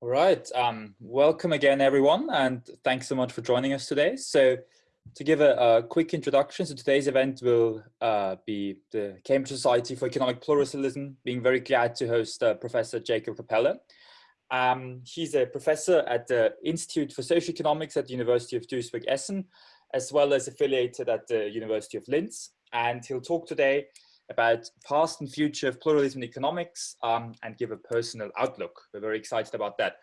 All right, um, welcome again, everyone, and thanks so much for joining us today. So to give a, a quick introduction, so today's event will uh, be the Cambridge Society for Economic Pluralism, being very glad to host uh, Professor Jakob Kapeller. Um, he's a professor at the Institute for Social Economics at the University of Duisburg-Essen, as well as affiliated at the University of Linz. And he'll talk today about past and future of pluralism economics um, and give a personal outlook. We're very excited about that.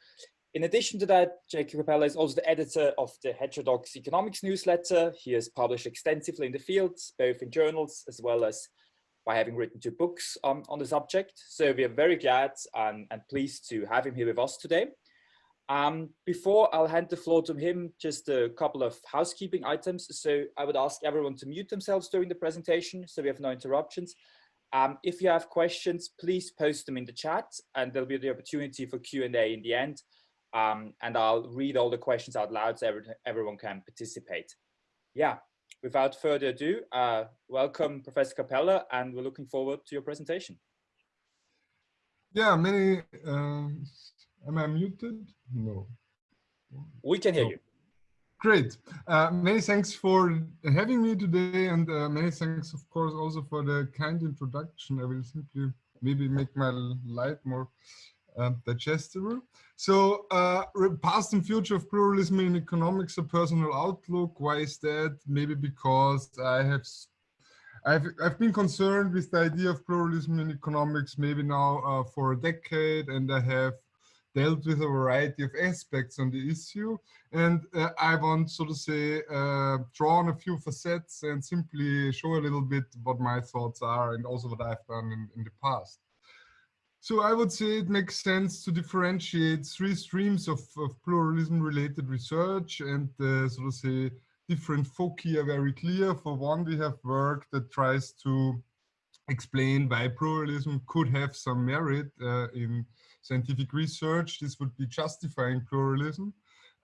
In addition to that, Jakob Kapeller is also the editor of the Heterodox Economics newsletter. He has published extensively in the fields, both in journals as well as by having written two books um, on the subject. So we are very glad and, and pleased to have him here with us today. Um, before I'll hand the floor to him, just a couple of housekeeping items. So I would ask everyone to mute themselves during the presentation so we have no interruptions. Um, if you have questions, please post them in the chat and there'll be the opportunity for Q&A in the end. Um, and I'll read all the questions out loud so every, everyone can participate. Yeah, without further ado, uh, welcome Professor Kapeller and we're looking forward to your presentation. Yeah, many um, Am I muted? No. We can hear you. Great. Uh, many thanks for having me today and uh, many thanks, of course, also for the kind introduction. I will simply maybe make my light more uh, digestible. So uh, past and future of pluralism in economics, a personal outlook. Why is that? Maybe because I have I've, I've been concerned with the idea of pluralism in economics maybe now uh, for a decade and I have dealt with a variety of aspects on the issue. And uh, I want, so to say, uh, draw on a few facets and simply show a little bit what my thoughts are and also what I've done in, in the past. So I would say it makes sense to differentiate three streams of, of pluralism related research and uh, so to say different foci are very clear. For one, we have work that tries to explain why pluralism could have some merit uh, in scientific research. This would be justifying pluralism.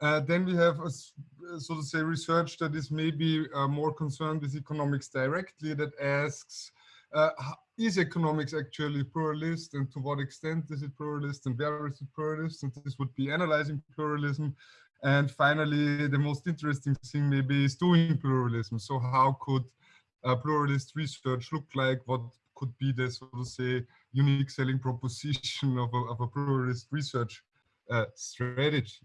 Uh, then we have, a, so to say, research that is maybe uh, more concerned with economics directly that asks, uh, is economics actually pluralist and to what extent is it pluralist and where is it pluralist? And this would be analyzing pluralism. And finally, the most interesting thing maybe is doing pluralism. So how could pluralist research look like? What could be the, so to say, unique selling proposition of a, of a pluralist research uh, strategy.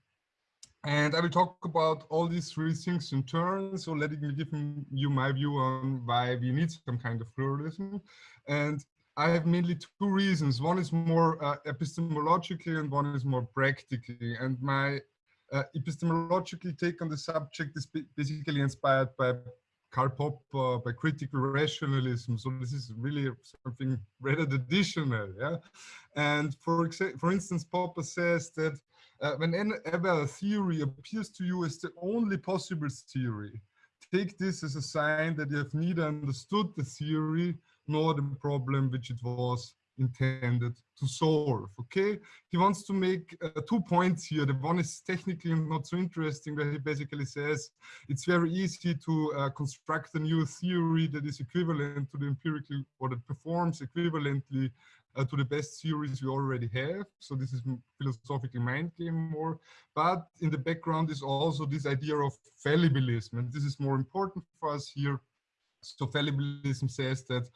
And I will talk about all these three things in turn. So letting me give you my view on why we need some kind of pluralism. And I have mainly two reasons. One is more uh, epistemologically and one is more practically. And my uh, epistemological take on the subject is basically inspired by Karl Popper by critical rationalism. So this is really something rather additional. Yeah? And for, for instance, Popper says that uh, whenever a theory appears to you as the only possible theory, take this as a sign that you have neither understood the theory nor the problem which it was intended to solve okay? He wants to make uh, two points here. The one is technically not so interesting where he basically says it's very easy to uh, construct a new theory that is equivalent to the empirical or that performs equivalently uh, to the best theories we already have. So this is philosophically mind game more. But in the background is also this idea of fallibilism. And this is more important for us here. So fallibilism says that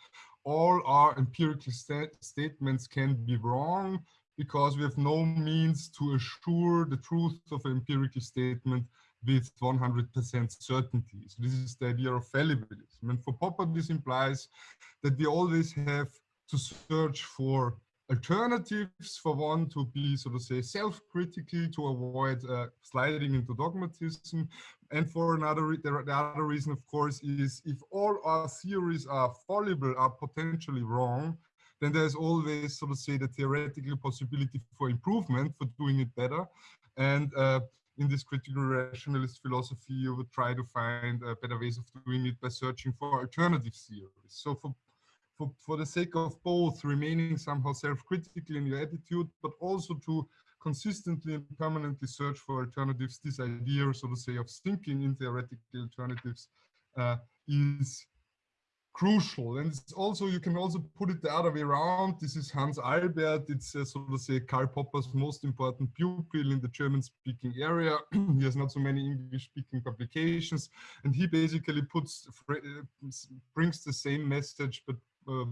all our empirical st statements can be wrong because we have no means to assure the truth of an empirical statement with 100% certainty. So this is the idea of fallibilism. And for Popper, this implies that we always have to search for alternatives for one to be, so to say, self-critical to avoid uh, sliding into dogmatism. And for another, the, the other reason, of course, is if all our theories are fallible, are potentially wrong, then there's always, so to say, the theoretical possibility for improvement, for doing it better. And uh, in this critical rationalist philosophy, you would try to find uh, better ways of doing it by searching for alternative theories. So for for, for the sake of both remaining somehow self-critical in your attitude, but also to consistently and permanently search for alternatives, this idea, so to say, of thinking in theoretical alternatives uh, is crucial. And it's also, you can also put it the other way around. This is Hans Albert. It's uh, so to say Karl Popper's most important pupil in the German speaking area. he has not so many English speaking publications. And he basically puts, uh, brings the same message, but uh,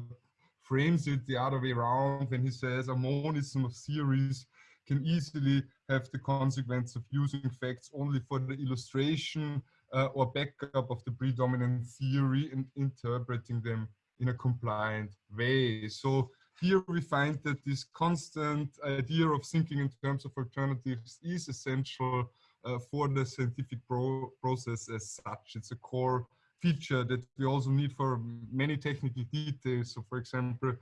frames it the other way around when he says a monism of theories can easily have the consequence of using facts only for the illustration uh, or backup of the predominant theory and interpreting them in a compliant way. So here we find that this constant idea of thinking in terms of alternatives is essential uh, for the scientific pro process as such. It's a core feature that we also need for many technical details. So for example,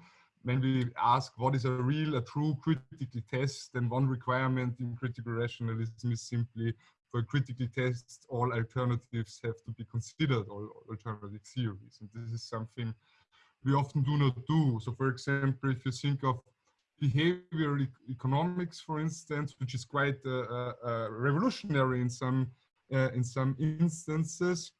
when we ask what is a real, a true critical test, then one requirement in critical rationalism is simply for critical tests, all alternatives have to be considered, all alternative theories. And this is something we often do not do. So for example, if you think of behavioral economics, for instance, which is quite uh, uh, uh, revolutionary in some uh, in some instances,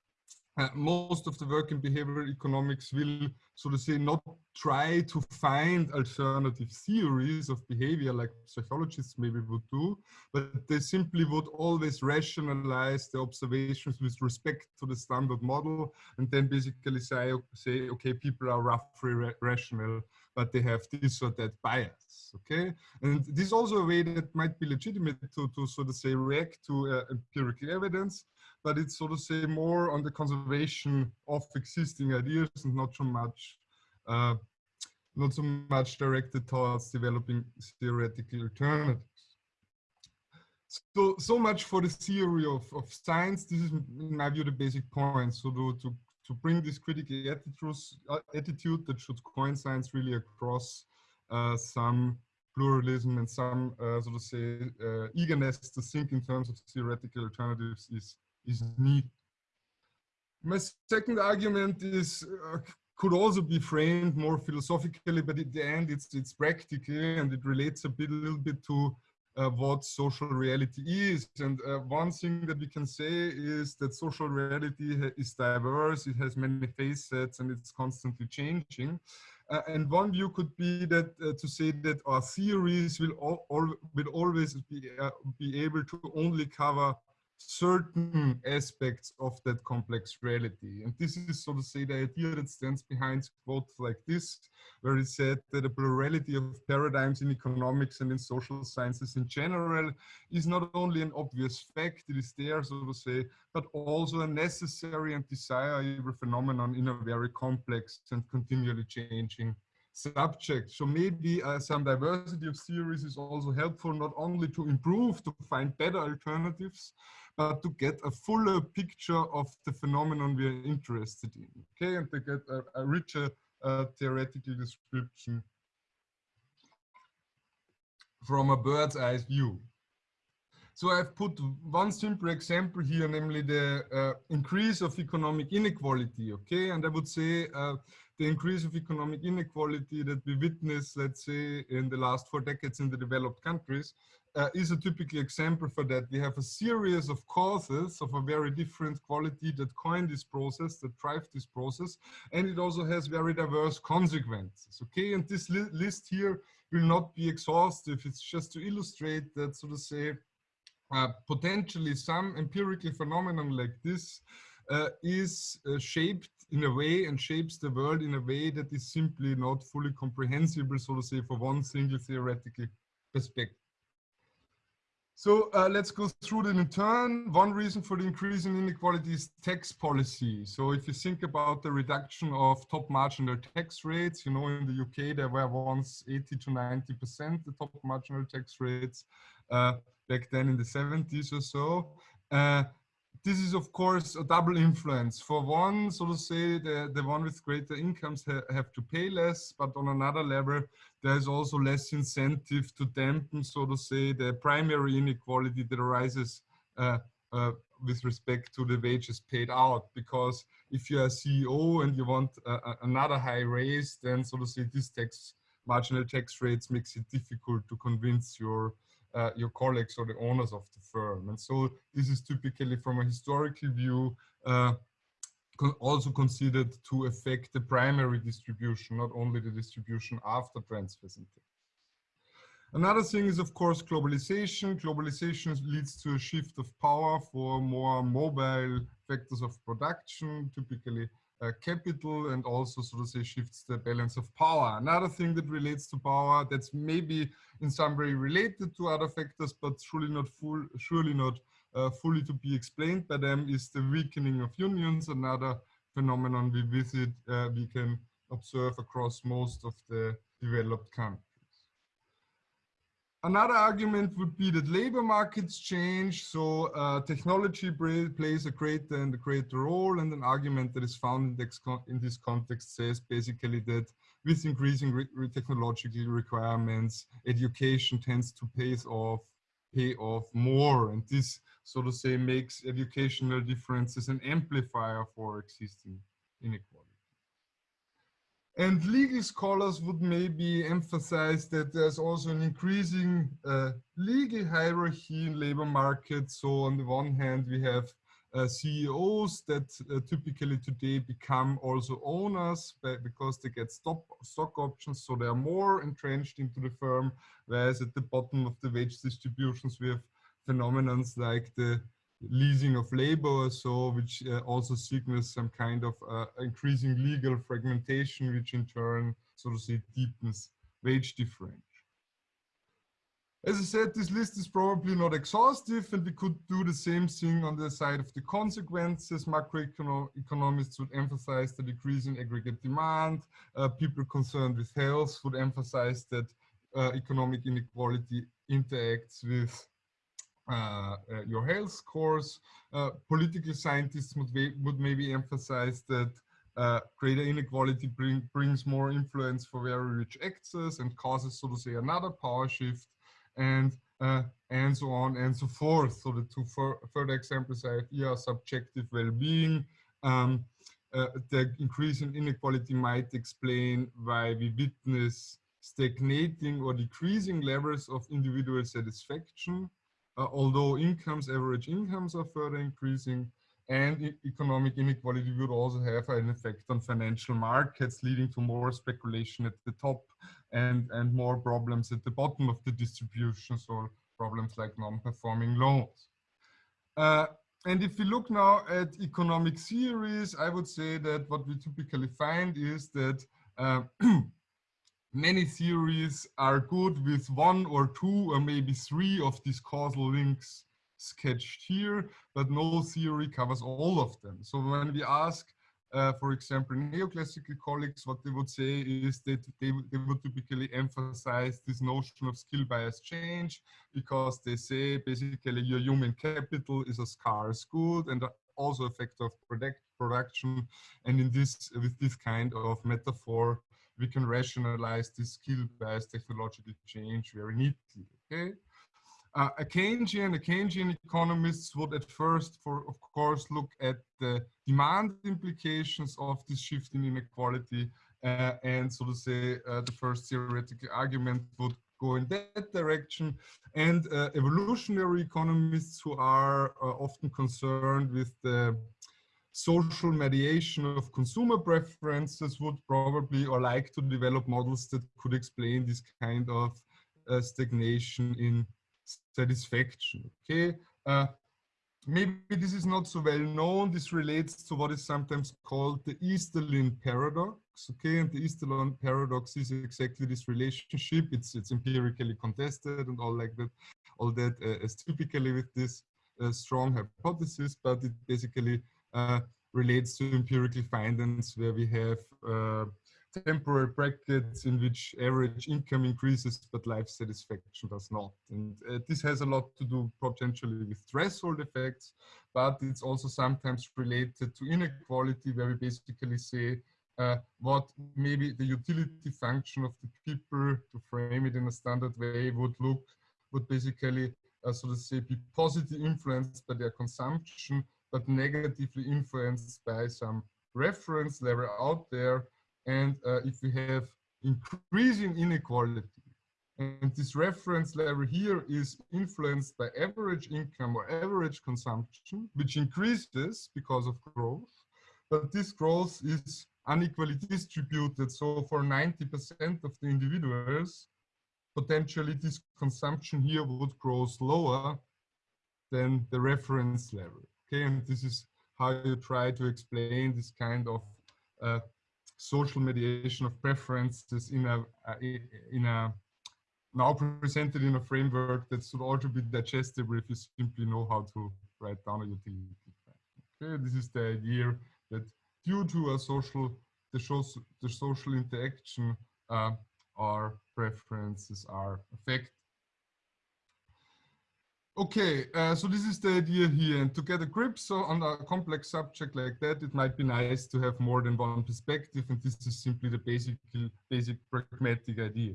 uh, most of the work in behavioral economics will, so to say, not try to find alternative theories of behavior like psychologists maybe would do, but they simply would always rationalize the observations with respect to the standard model and then basically say, say okay, people are roughly ra rational, but they have this or that bias, okay? And this is also a way that might be legitimate to, to sort of say, react to uh, empirical evidence, but it's sort of say more on the conservation of existing ideas and not so much uh, not so much directed towards developing theoretical alternatives. So, so much for the theory of, of science. This is, in my view, the basic point. So to, to, to bring this critical uh, attitude that should coin science really across uh, some pluralism and some, uh, so to say, uh, eagerness to think in terms of theoretical alternatives is is needed. My second argument is uh, could also be framed more philosophically, but at the end it's it's practical and it relates a bit little bit to uh, what social reality is. And uh, one thing that we can say is that social reality is diverse, it has many facets and it's constantly changing. Uh, and one view could be that uh, to say that our theories will, will always be, uh, be able to only cover certain aspects of that complex reality. And this is, so to say, the idea that stands behind quotes like this, where it said that a plurality of paradigms in economics and in social sciences in general is not only an obvious fact, it is there, so to say, but also a necessary and desirable phenomenon in a very complex and continually changing subject. So maybe uh, some diversity of theories is also helpful not only to improve, to find better alternatives, but to get a fuller picture of the phenomenon we are interested in, okay, and to get a, a richer uh, theoretical description from a bird's eye view. So I've put one simple example here, namely the uh, increase of economic inequality, okay? And I would say uh, the increase of economic inequality that we witness, let's say, in the last four decades in the developed countries uh, is a typical example for that. We have a series of causes of a very different quality that coin this process, that drive this process, and it also has very diverse consequences. Okay, and this li list here will not be exhaustive. It's just to illustrate that, so to say, uh, potentially some empirical phenomenon like this uh, is uh, shaped in a way and shapes the world in a way that is simply not fully comprehensible, so to say, for one single theoretical perspective. So uh, let's go through them in turn. One reason for the increase in inequality is tax policy. So if you think about the reduction of top marginal tax rates, you know, in the UK, there were once 80 to 90% the top marginal tax rates uh, back then in the 70s or so. Uh, this is of course a double influence. For one, so to say, the, the one with greater incomes ha have to pay less, but on another level, there's also less incentive to dampen, so to say, the primary inequality that arises uh, uh, with respect to the wages paid out. Because if you're a CEO and you want uh, another high raise, then so to say, this tax marginal tax rates makes it difficult to convince your uh, your colleagues or the owners of the firm. And so this is typically from a historical view, uh, also considered to affect the primary distribution, not only the distribution after transfers Another thing is, of course, globalization. Globalization leads to a shift of power for more mobile factors of production, typically uh, capital, and also, so to say, shifts the balance of power. Another thing that relates to power that's maybe in some way related to other factors, but surely not full, surely not uh, fully to be explained by them, is the weakening of unions. Another phenomenon we visit, uh, we can observe across most of the developed countries. Another argument would be that labor markets change, so uh, technology plays a greater and a greater role, and an argument that is found in this, context says basically that with increasing re re technological requirements, education tends to pay off, pay off more, and this, so to say, makes educational differences an amplifier for existing inequality. And legal scholars would maybe emphasize that there's also an increasing uh, legal hierarchy in labor markets. So on the one hand, we have uh, CEOs that uh, typically today become also owners because they get stock, stock options. So they are more entrenched into the firm, whereas at the bottom of the wage distributions, we have phenomena like the leasing of labor or so, which uh, also signals some kind of uh, increasing legal fragmentation, which in turn, so to say, deepens wage differential. As I said, this list is probably not exhaustive and we could do the same thing on the side of the consequences. Macroeconomists would emphasize the decrease in aggregate demand. Uh, people concerned with health would emphasize that uh, economic inequality interacts with uh, uh, your health scores. Uh, political scientists would, would maybe emphasize that uh, greater inequality bring, brings more influence for very rich actors and causes, so to say, another power shift and uh, and so on and so forth. So the two further examples I have here are subjective well-being. Um, uh, the increase in inequality might explain why we witness stagnating or decreasing levels of individual satisfaction uh, although incomes, average incomes are further increasing and economic inequality would also have an effect on financial markets, leading to more speculation at the top and, and more problems at the bottom of the distribution, so problems like non-performing loans. Uh, and if we look now at economic theories, I would say that what we typically find is that uh, many theories are good with one or two or maybe three of these causal links sketched here, but no theory covers all of them. So when we ask, uh, for example, neoclassical colleagues, what they would say is that they, they would typically emphasize this notion of skill bias change because they say basically your human capital is a scarce good and also a factor of product production. And in this, with this kind of metaphor, we can rationalize this skill-based technological change very neatly, okay? Uh, a Keynesian, a Keynesian economists would at first, for of course, look at the demand implications of this shift in inequality, uh, and so to say, uh, the first theoretical argument would go in that direction. And uh, evolutionary economists who are uh, often concerned with the social mediation of consumer preferences would probably or like to develop models that could explain this kind of uh, stagnation in satisfaction. Okay, uh, maybe this is not so well known. This relates to what is sometimes called the Easterlin paradox. Okay, and the Easterlin paradox is exactly this relationship. It's it's empirically contested and all like that, all that uh, typically with this uh, strong hypothesis, but it basically relates to empirical findings where we have uh, temporal brackets in which average income increases but life satisfaction does not. And uh, this has a lot to do potentially with threshold effects, but it's also sometimes related to inequality where we basically say uh, what maybe the utility function of the people to frame it in a standard way would look, would basically, uh, so to say, be positively influenced by their consumption but negatively influenced by some reference level out there. And uh, if we have increasing inequality, and this reference level here is influenced by average income or average consumption, which increases because of growth, but this growth is unequally distributed. So for 90% of the individuals, potentially this consumption here would grow slower than the reference level. Okay, and this is how you try to explain this kind of uh, social mediation of preferences in a, in a now presented in a framework that should also be digestible if you simply know how to write down a utility. Okay, this is the idea that due to a social the, social, the social interaction uh, our preferences are affected. Okay, uh, so this is the idea here. And to get a grip so on a complex subject like that, it might be nice to have more than one perspective. And this is simply the basic, basic pragmatic idea.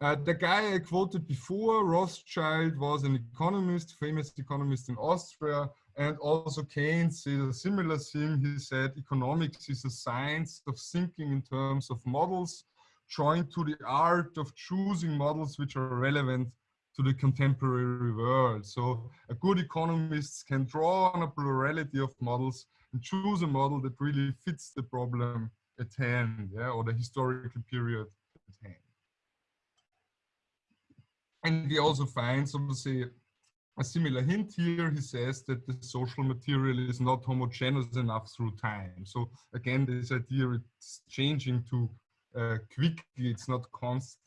Uh, the guy I quoted before, Rothschild, was an economist, famous economist in Austria, and also Keynes said a similar thing. He said economics is a science of thinking in terms of models, joined to the art of choosing models which are relevant to the contemporary world. So a good economist can draw on a plurality of models and choose a model that really fits the problem at hand, yeah, or the historical period at hand. And we also find, so to say, a similar hint here. He says that the social material is not homogeneous enough through time. So again, this idea it's changing too uh, quickly, it's not constant.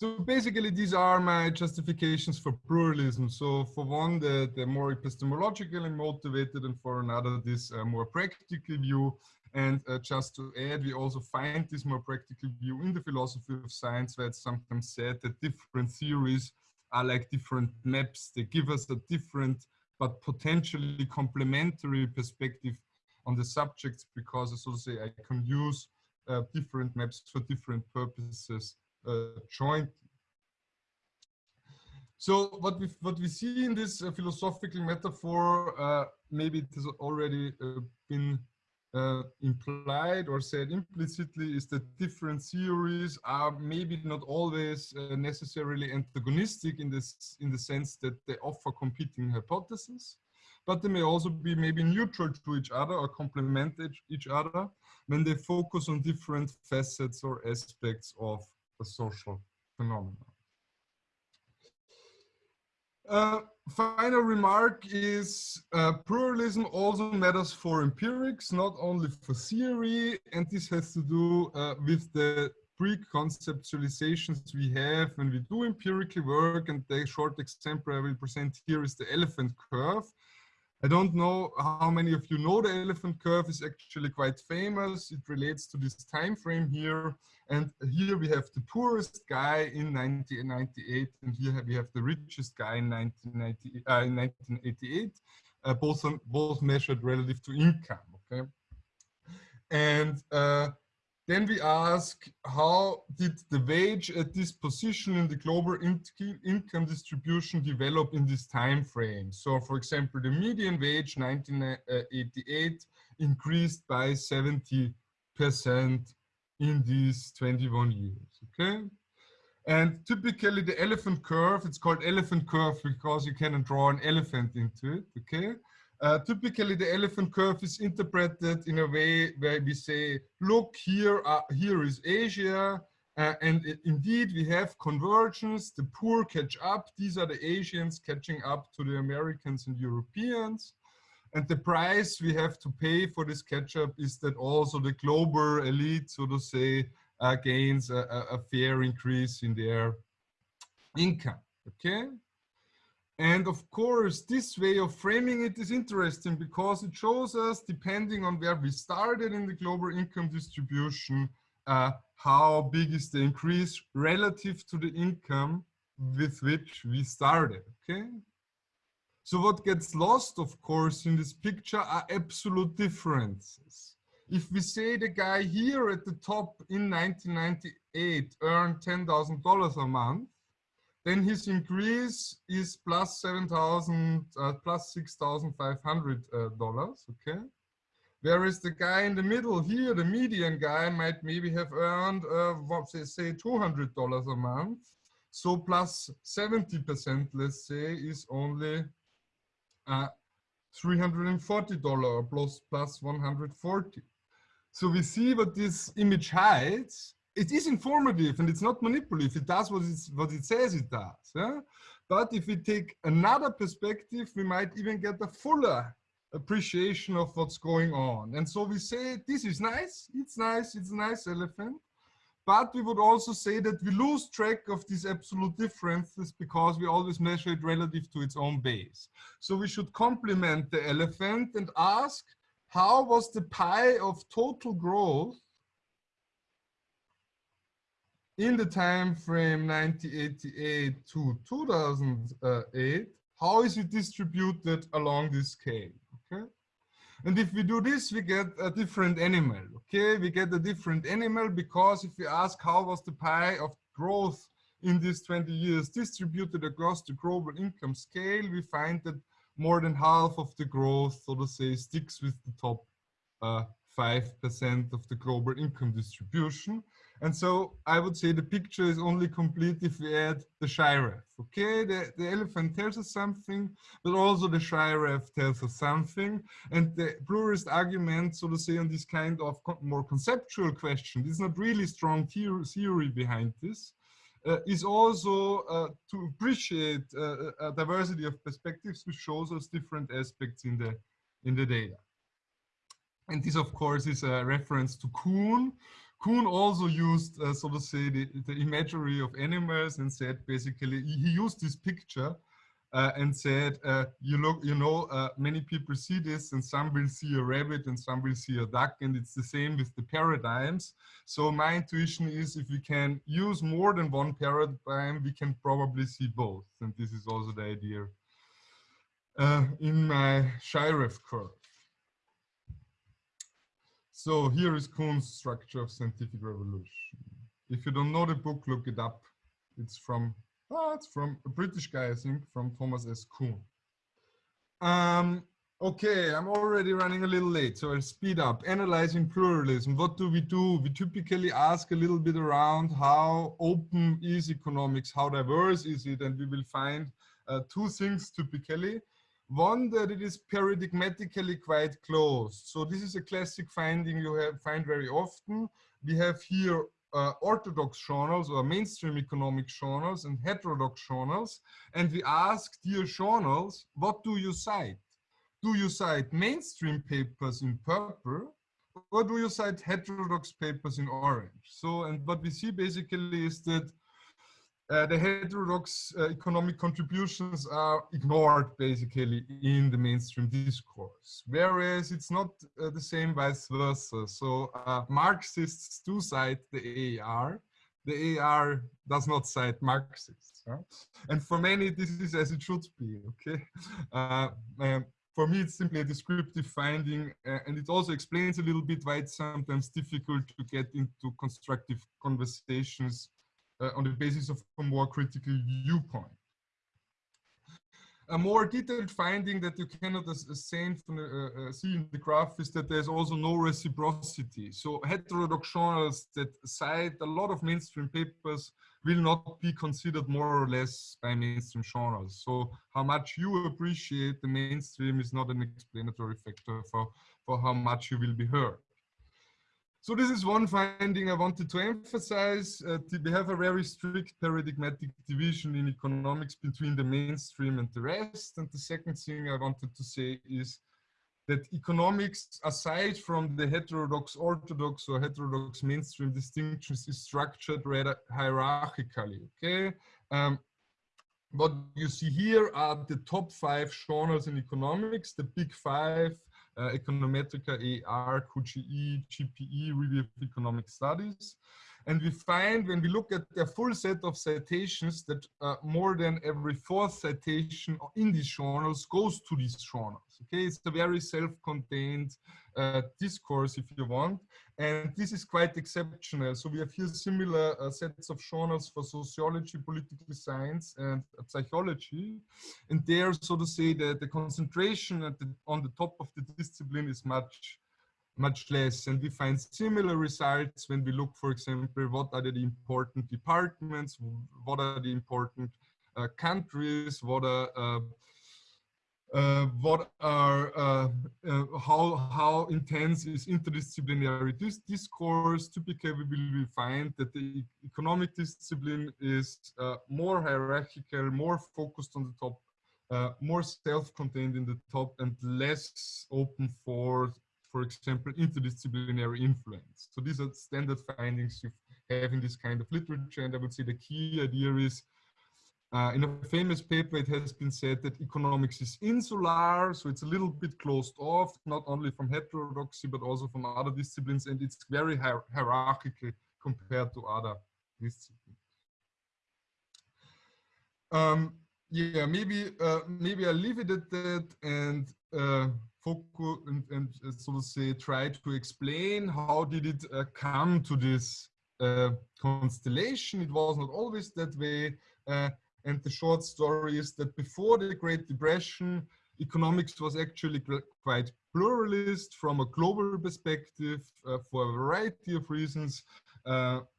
So basically, these are my justifications for pluralism. So for one, the, the more epistemologically motivated, and for another, this uh, more practical view. And uh, just to add, we also find this more practical view in the philosophy of science, where it's sometimes said that different theories are like different maps. They give us a different but potentially complementary perspective on the subjects because, as I say, I can use uh, different maps for different purposes uh, jointly. So what we what we see in this uh, philosophical metaphor, uh, maybe it has already been uh, implied or said implicitly is that different theories are maybe not always uh, necessarily antagonistic in this in the sense that they offer competing hypotheses but they may also be maybe neutral to each other or complement each other when they focus on different facets or aspects of a social phenomenon. Uh, final remark is uh, pluralism also matters for empirics, not only for theory, and this has to do uh, with the pre-conceptualizations we have when we do empirical work, and the short example I will present here is the elephant curve. I don't know how many of you know the elephant curve is actually quite famous. It relates to this time frame here. And here we have the poorest guy in 1998, and here we have the richest guy in, 1990, uh, in 1988, uh, both, on, both measured relative to income, okay? And uh, then we ask, how did the wage at this position in the global in income distribution develop in this time frame? So for example, the median wage 1988 uh, increased by 70% in these 21 years, okay? And typically the elephant curve, it's called elephant curve because you cannot draw an elephant into it, okay? Uh, typically, the elephant curve is interpreted in a way where we say, look, here, here is Asia, uh, and it, indeed, we have convergence. The poor catch up. These are the Asians catching up to the Americans and Europeans. And the price we have to pay for this catch up is that also the global elite, so to say, uh, gains a, a fair increase in their income. Okay. And of course, this way of framing it is interesting because it shows us, depending on where we started in the global income distribution, uh, how big is the increase relative to the income with which we started, okay? So what gets lost, of course, in this picture are absolute differences. If we say the guy here at the top in 1998 earned $10,000 a month, then his increase is plus 7,000, uh, plus 6,500 uh, dollars, okay? Whereas the guy in the middle here, the median guy might maybe have earned, uh, what they say, $200 a month. So plus 70%, let's say, is only uh, $340 plus, plus 140. So we see what this image hides. It is informative and it's not manipulative. It does what, what it says it does. Yeah? But if we take another perspective, we might even get a fuller appreciation of what's going on. And so we say, this is nice, it's nice, it's a nice elephant. But we would also say that we lose track of these absolute differences because we always measure it relative to its own base. So we should complement the elephant and ask, how was the pie of total growth in the time frame 1988 to 2008, how is it distributed along this scale? Okay. And if we do this, we get a different animal. Okay, we get a different animal because if we ask how was the pie of growth in these 20 years distributed across the global income scale, we find that more than half of the growth, so to say, sticks with the top 5% uh, of the global income distribution. And so I would say the picture is only complete if we add the giraffe. Okay, the, the elephant tells us something, but also the giraffe tells us something. And the pluralist argument, so to say, on this kind of more conceptual question, there's not really strong theory behind this, uh, is also uh, to appreciate uh, a diversity of perspectives, which shows us different aspects in the in the data. And this, of course, is a reference to Kuhn, Kuhn also used, uh, so to say, the, the, imagery of animals and said basically, he used this picture uh, and said, uh, you look, you know, uh, many people see this and some will see a rabbit and some will see a duck and it's the same with the paradigms. So my intuition is if we can use more than one paradigm, we can probably see both. And this is also the idea uh, in my giraffe curve. So here is Kuhn's structure of scientific revolution. If you don't know the book, look it up. It's from, oh, it's from a British guy, I think, from Thomas S. Kuhn. Um, okay, I'm already running a little late, so I'll speed up. Analyzing pluralism, what do we do? We typically ask a little bit around how open is economics, how diverse is it, and we will find uh, two things typically. One, that it is paradigmatically quite close. So this is a classic finding you have, find very often. We have here uh, orthodox journals or mainstream economic journals and heterodox journals. And we ask, dear journals, what do you cite? Do you cite mainstream papers in purple or do you cite heterodox papers in orange? So, and what we see basically is that uh, the heterodox uh, economic contributions are ignored basically in the mainstream discourse, whereas it's not uh, the same vice versa. So uh, Marxists do cite the AER, the AER does not cite Marxists. Huh? And for many, this is as it should be, okay? Um, for me, it's simply a descriptive finding, and it also explains a little bit why it's sometimes difficult to get into constructive conversations uh, on the basis of a more critical viewpoint. A more detailed finding that you cannot from the, uh, uh, see in the graph is that there's also no reciprocity. So heterodox journals that cite a lot of mainstream papers will not be considered more or less by mainstream journals. So how much you appreciate the mainstream is not an explanatory factor for, for how much you will be heard. So this is one finding I wanted to emphasize. Uh, we have a very strict paradigmatic division in economics between the mainstream and the rest. And the second thing I wanted to say is that economics, aside from the heterodox orthodox or heterodox mainstream distinctions, is structured rather hierarchically, okay? Um, what you see here are the top five genres in economics, the big five, Eh, Econometrica AER, QJE, JPE, Review of Economic Studies. And we find when we look at the full set of citations that uh, more than every fourth citation in these journals goes to these journals. Okay, it's a very self-contained uh, discourse if you want. And this is quite exceptional. So we have here similar uh, sets of journals for sociology, political science, and psychology. And there, so to say, the, the concentration the, on the top of the discipline is much much less. And we find similar results when we look, for example, what are the important departments, what are the important uh, countries, what are uh, uh, what are uh, uh, how how intense is interdisciplinary dis discourse typically we find that the economic discipline is uh, more hierarchical more focused on the top more self-contained in the top and less open for for example interdisciplinary influence so these are standard findings you have in this kind of literature and i would say the key idea is uh, in a famous paper, it has been said that economics is insular, so it's a little bit closed off, not only from heterodoxy, but also from other disciplines, and it's very hier hierarchical compared to other disciplines. Um, yeah, maybe uh, maybe I'll leave it at that and uh, focus and, and uh, so to say try to explain how did it uh, come to this uh, constellation. It was not always that way. Uh, and the short story is that before the Great Depression, economics was actually quite pluralist from a global perspective uh, for a variety of reasons.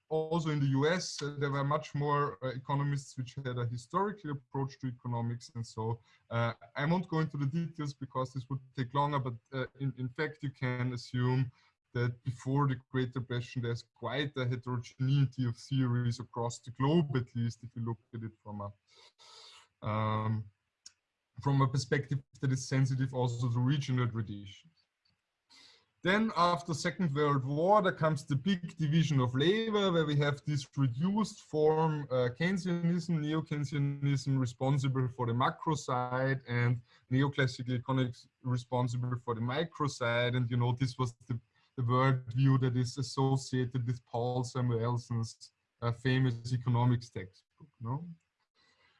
Also in the US, uh, there were much more uh, economists which had a historical approach to economics. And so uh, I won't go into the details because this would take longer, but uh, in, in fact, you can assume that before the Great Depression, there's quite a heterogeneity of theories across the globe, at least if you look at it from a um, from a perspective that is sensitive also to regional traditions. Then after Second World War, there comes the big division of labor, where we have this reduced form uh, Keynesianism, neo-Keynesianism responsible for the macro side and neoclassical economics responsible for the micro side. And you know, this was the the worldview that is associated with Paul Samuelson's uh, famous economics textbook. No?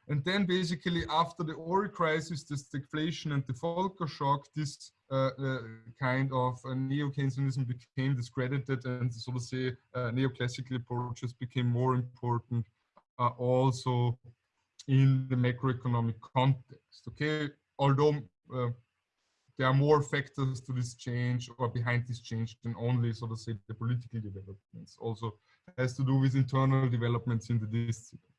And then basically after the oil crisis, the stagflation and the Volcker shock, this uh, uh, kind of uh, neo-Keynesianism became discredited and so to say uh, neoclassical approaches became more important uh, also in the macroeconomic context. Okay, although uh, there are more factors to this change or behind this change than only, so to say, the political developments. Also has to do with internal developments in the discipline.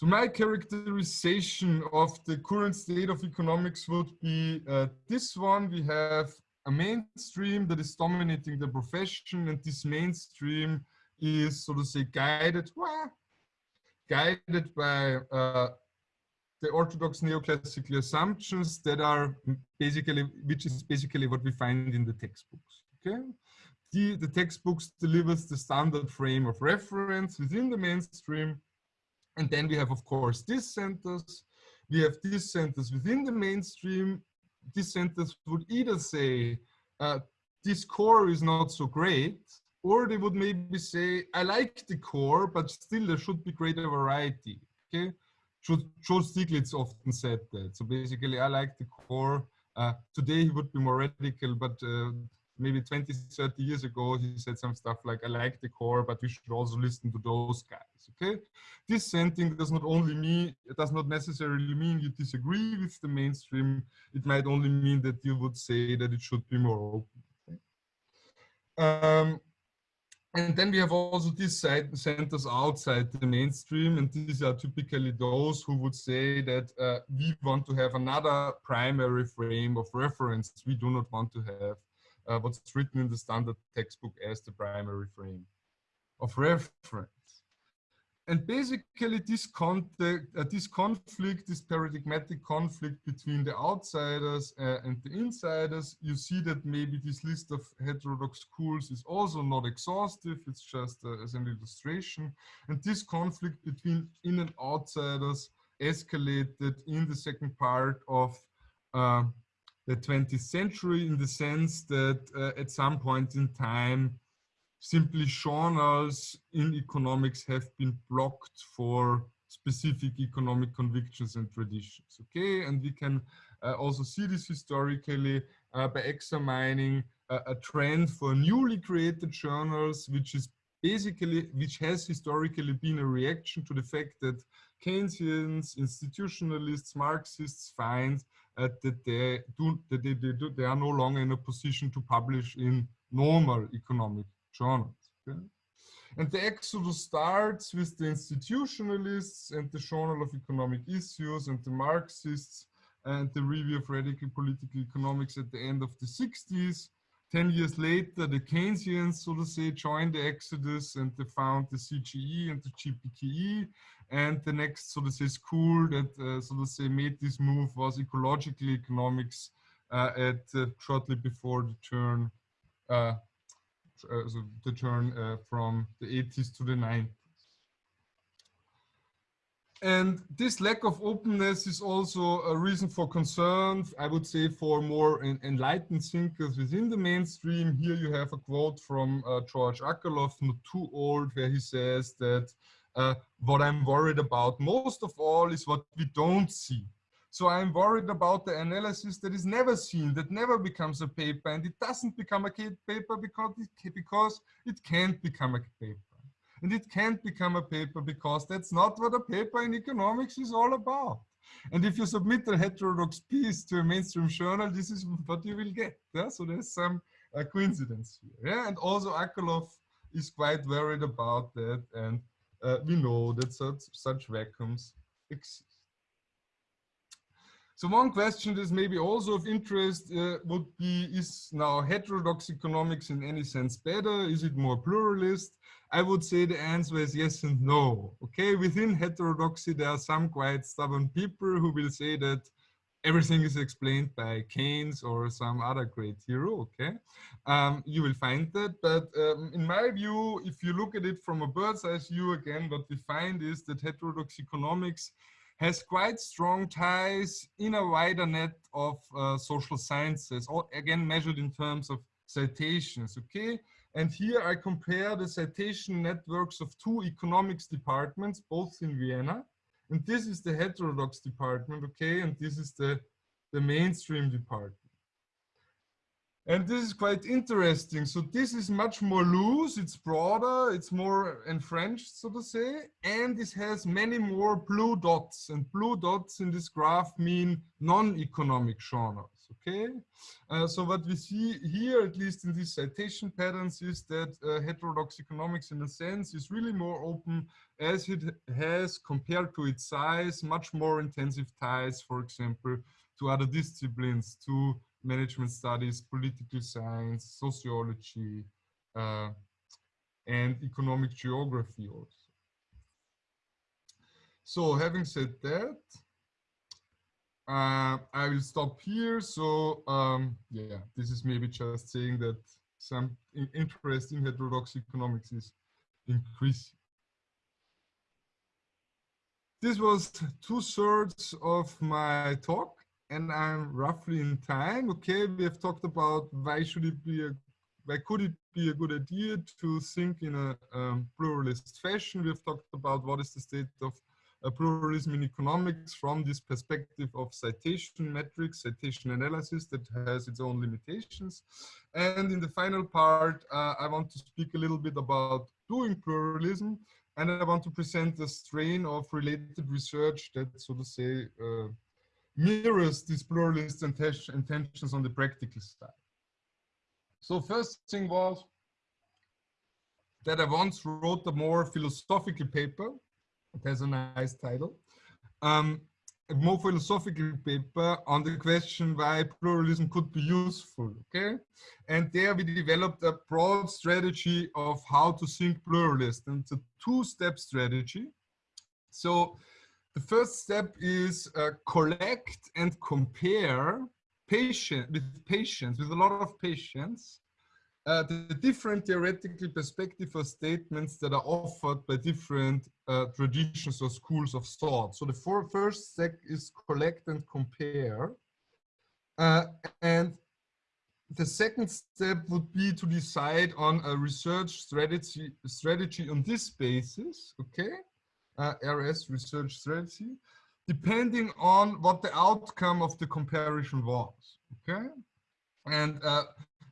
So my characterization of the current state of economics would be uh, this one. We have a mainstream that is dominating the profession and this mainstream is, so to say, guided, well, guided by uh, the orthodox neoclassical assumptions that are basically, which is basically what we find in the textbooks. Okay, the, the textbooks delivers the standard frame of reference within the mainstream. And then we have, of course, dissenters. We have dissenters within the mainstream. Dissenters would either say, uh, this core is not so great, or they would maybe say, I like the core, but still there should be greater variety. Okay, Joe Stiglitz often said that. So basically, I like the core. Uh, today, he would be more radical, but uh, maybe 20, 30 years ago, he said some stuff like, I like the core, but we should also listen to those guys, okay? this Dissenting does not only mean, it does not necessarily mean you disagree with the mainstream. It might only mean that you would say that it should be more open. Um, and then we have also these centers outside the mainstream, and these are typically those who would say that uh, we want to have another primary frame of reference. We do not want to have uh, what's written in the standard textbook as the primary frame of reference. And basically this, contact, uh, this conflict, this paradigmatic conflict between the outsiders uh, and the insiders, you see that maybe this list of heterodox schools is also not exhaustive, it's just uh, as an illustration. And this conflict between in and outsiders escalated in the second part of uh, the 20th century in the sense that uh, at some point in time, simply journals in economics have been blocked for specific economic convictions and traditions. Okay, and we can uh, also see this historically uh, by examining uh, a trend for newly created journals, which is basically, which has historically been a reaction to the fact that Keynesians, institutionalists, Marxists find that they do that they, they, do, they are no longer in a position to publish in normal economic journals. Okay? And the exodus starts with the institutionalists and the Journal of Economic Issues and the Marxists and the review of radical political economics at the end of the 60s. 10 years later, the Keynesians, so to say, joined the exodus and they found the CJE and the JPKE. And the next, so to say, school that, uh, so to say, made this move was ecological economics uh, at uh, shortly before the turn, uh, uh, so the turn uh, from the 80s to the 90s. And this lack of openness is also a reason for concern, I would say, for more enlightened thinkers within the mainstream. Here you have a quote from uh, George Akerlof, not too old, where he says that uh, what I'm worried about most of all is what we don't see. So I'm worried about the analysis that is never seen, that never becomes a paper, and it doesn't become a paper because it, because it can't become a paper and it can't become a paper because that's not what a paper in economics is all about. And if you submit a heterodox piece to a mainstream journal, this is what you will get. Yeah? So there's some uh, coincidence here. Yeah? And also Akerlof is quite worried about that. And uh, we know that such, such vacuums exist. So one question that is maybe also of interest uh, would be, is now heterodox economics in any sense better? Is it more pluralist? I would say the answer is yes and no. Okay, within heterodoxy, there are some quite stubborn people who will say that everything is explained by Keynes or some other great hero, okay? Um, you will find that, but um, in my view, if you look at it from a bird's eye view again, what we find is that heterodox economics has quite strong ties in a wider net of uh, social sciences, all, again measured in terms of citations, okay? And here I compare the citation networks of two economics departments, both in Vienna. And this is the heterodox department, okay? And this is the, the mainstream department. And this is quite interesting. So this is much more loose, it's broader, it's more enfranched, so to say, and this has many more blue dots. And blue dots in this graph mean non-economic genres, okay? Uh, so what we see here, at least in these citation patterns, is that uh, heterodox economics, in a sense, is really more open as it has, compared to its size, much more intensive ties, for example, to other disciplines, to management studies, political science, sociology, uh, and economic geography also. So having said that, uh, I will stop here. So um, yeah, this is maybe just saying that some interest in heterodox economics is increasing. This was two thirds of my talk and I'm roughly in time. Okay, we have talked about why should it be a, why could it be a good idea to think in a um, pluralist fashion. We have talked about what is the state of pluralism in economics from this perspective of citation metrics, citation analysis that has its own limitations. And in the final part, uh, I want to speak a little bit about doing pluralism. And I want to present a strain of related research that, so to say, uh, mirrors these pluralist intentions on the practical side. So first thing was that I once wrote a more philosophical paper. It has a nice title. Um, a more philosophical paper on the question why pluralism could be useful, okay? And there we developed a broad strategy of how to think pluralist. And it's a two-step strategy. So the first step is uh, collect and compare patient with patience, with a lot of patience, uh, the different theoretical perspective or statements that are offered by different uh, traditions or schools of thought. So the first step is collect and compare. Uh, and the second step would be to decide on a research strategy, strategy on this basis, okay? uh, RS research strategy, depending on what the outcome of the comparison was. Okay, and uh,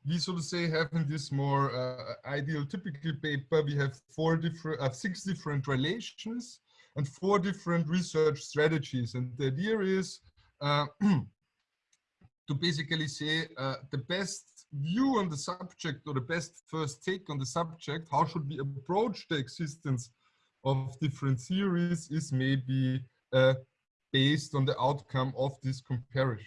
we so to say having this more uh, ideal typical paper, we have four different, uh, six different relations and four different research strategies. And the idea is uh, to basically say uh, the best view on the subject or the best first take on the subject, how should we approach the existence of different theories is maybe uh, based on the outcome of this comparison.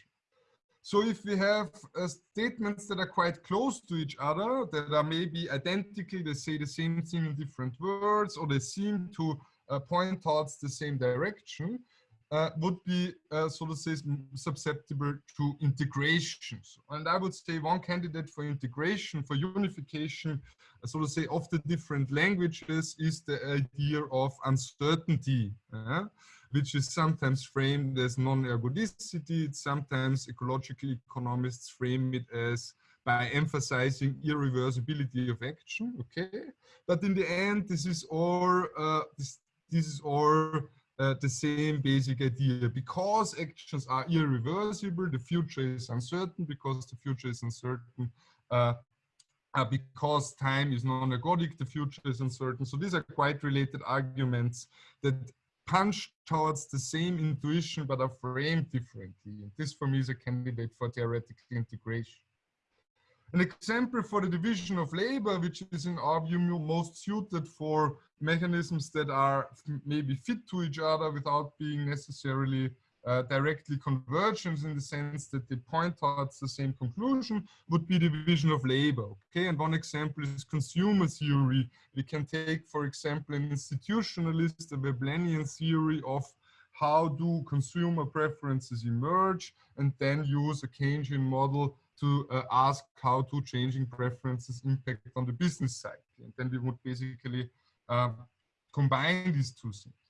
So if we have uh, statements that are quite close to each other, that are maybe identical, they say the same thing in different words, or they seem to uh, point towards the same direction, uh, would be, uh, so to say, susceptible to integrations. And I would say one candidate for integration, for unification, uh, so to say, of the different languages is the idea of uncertainty, uh, which is sometimes framed as non-ergodicity. Sometimes ecological economists frame it as by emphasizing irreversibility of action, okay? But in the end, this is all, uh, this, this is all uh, the same basic idea. Because actions are irreversible, the future is uncertain. Because the future is uncertain, uh, uh, because time is non-ergodic, the future is uncertain. So these are quite related arguments that punch towards the same intuition but are framed differently. This for me is a candidate for theoretical integration. An example for the division of labor, which is in our view most suited for mechanisms that are maybe fit to each other without being necessarily uh, directly convergent in the sense that they point towards the same conclusion would be division of labor. Okay, and one example is consumer theory. We can take, for example, an institutionalist, a Veblenian theory of how do consumer preferences emerge and then use a Keynesian model to uh, ask how do changing preferences impact on the business side. And then we would basically uh, combine these two things.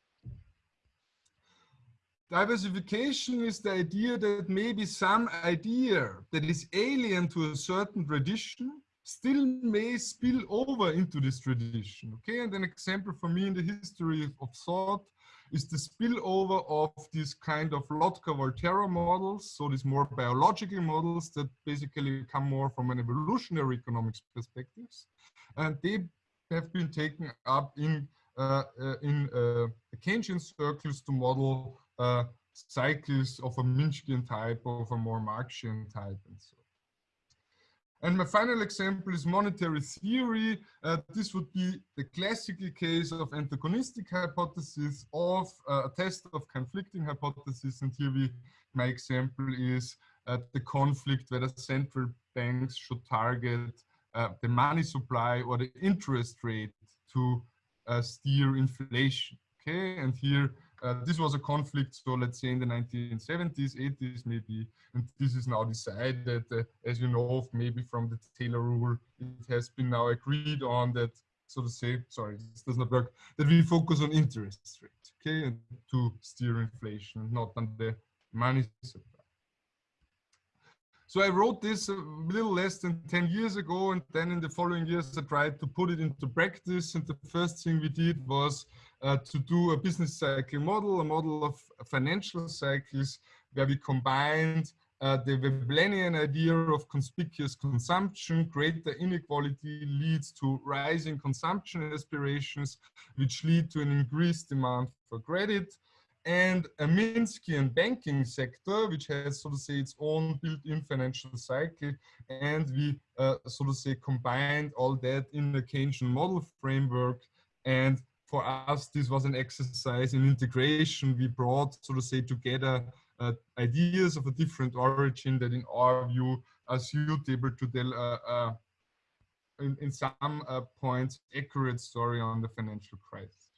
Diversification is the idea that maybe some idea that is alien to a certain tradition still may spill over into this tradition. Okay, and an example for me in the history of thought is the spillover of this kind of Lotka-Volterra models, so these more biological models that basically come more from an evolutionary economics perspectives. And they have been taken up in, uh, uh, in uh, Keynesian circles to model uh, cycles of a Minskyan type, of a more Marxian type, and so and my final example is monetary theory. Uh, this would be the classical case of antagonistic hypothesis of uh, a test of conflicting hypothesis. And here we, my example is uh, the conflict whether central banks should target uh, the money supply or the interest rate to uh, steer inflation. Okay, and here uh, this was a conflict, so let's say in the 1970s, 80s maybe, and this is now decided, uh, as you know, maybe from the Taylor rule, it has been now agreed on that, so to say, sorry, this does not work, that we focus on interest rate, okay, and to steer inflation, not on the money supply. So I wrote this a little less than 10 years ago, and then in the following years, I tried to put it into practice. And the first thing we did was uh, to do a business cycle model, a model of financial cycles, where we combined uh, the Veblenian idea of conspicuous consumption, greater inequality leads to rising consumption aspirations, which lead to an increased demand for credit and a Minskyan banking sector, which has, so to say, its own built-in financial cycle. And we, uh, so to say, combined all that in the Keynesian model framework. And for us, this was an exercise in integration. We brought, so to say, together uh, ideas of a different origin that in our view are suitable to tell uh, uh in, in, some uh, points accurate story on the financial crisis.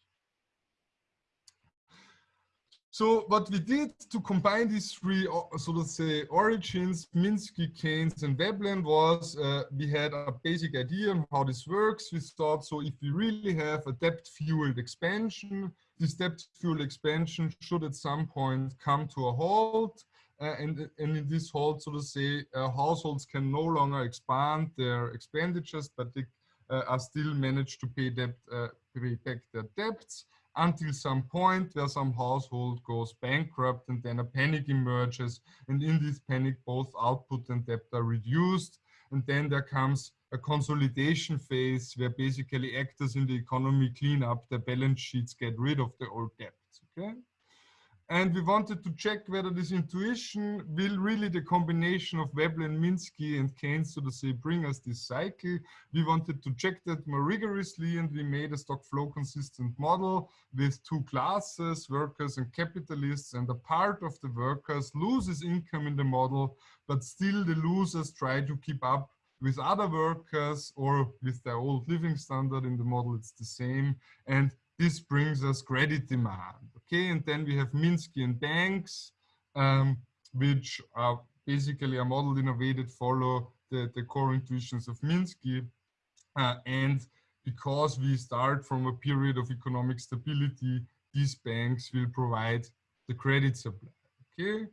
So what we did to combine these three, uh, so to say, origins, Minsky, Keynes, and Veblen was uh, we had a basic idea on how this works. We thought, so if we really have a debt-fueled expansion, this debt-fueled expansion should at some point come to a halt. Uh, and, and in this halt, so to say, uh, households can no longer expand their expenditures, but they uh, are still managed to pay, debt, uh, pay back their debts until some point where some household goes bankrupt and then a panic emerges. And in this panic, both output and debt are reduced. And then there comes a consolidation phase where basically actors in the economy clean up their balance sheets, get rid of the old debts, okay? And we wanted to check whether this intuition will really the combination of Veblen, Minsky and Keynes, so to say, bring us this cycle. We wanted to check that more rigorously and we made a stock flow consistent model with two classes, workers and capitalists. And a part of the workers loses income in the model, but still the losers try to keep up with other workers or with their old living standard in the model, it's the same. And this brings us credit demand. Okay, and then we have Minskyan banks, um, which are basically a model in a way that follow the, the core intuitions of Minsky. Uh, and because we start from a period of economic stability, these banks will provide the credit supply. Okay,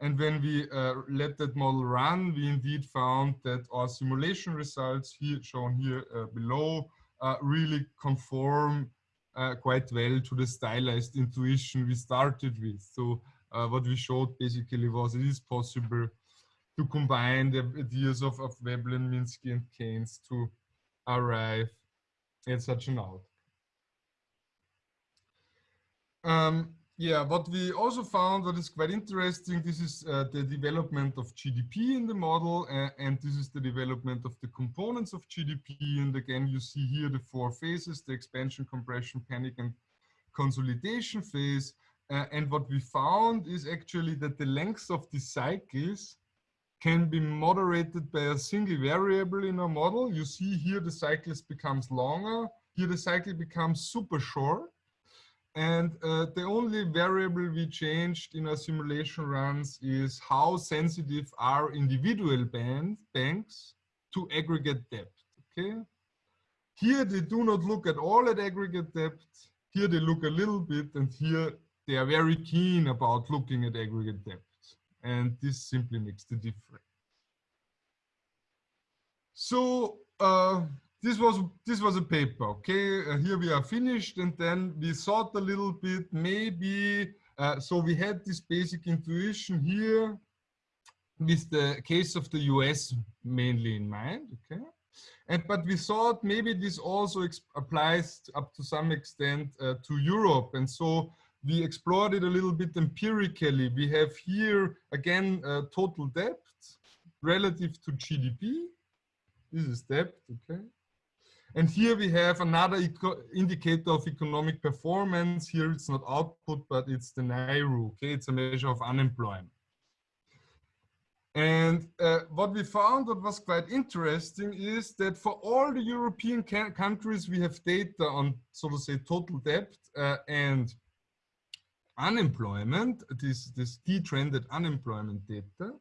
and when we uh, let that model run, we indeed found that our simulation results here shown here uh, below uh, really conform uh, quite well to the stylized intuition we started with. So uh, what we showed basically was it is possible to combine the ideas of, of Veblen, Minsky, and Keynes to arrive at such an outcome. Um, yeah, what we also found that is quite interesting, this is uh, the development of GDP in the model, uh, and this is the development of the components of GDP. And again, you see here the four phases, the expansion, compression, panic, and consolidation phase. Uh, and what we found is actually that the length of the cycles can be moderated by a single variable in our model. You see here the cycles becomes longer. Here the cycle becomes super short and uh, the only variable we changed in our simulation runs is how sensitive are individual band, banks to aggregate debt, okay? Here they do not look at all at aggregate debt. Here they look a little bit and here they are very keen about looking at aggregate debt. And this simply makes the difference. So uh, this was this was a paper okay? Uh, here we are finished and then we thought a little bit maybe uh, so we had this basic intuition here with the case of the US mainly in mind okay? And but we thought maybe this also applies up to some extent uh, to Europe. And so we explored it a little bit empirically. We have here again uh, total debt relative to GDP this is debt okay and here we have another indicator of economic performance. Here it's not output, but it's the NAIRU. Okay, it's a measure of unemployment. And uh, what we found that was quite interesting is that for all the European countries, we have data on, so to say, total debt uh, and unemployment, this, this detrended unemployment data.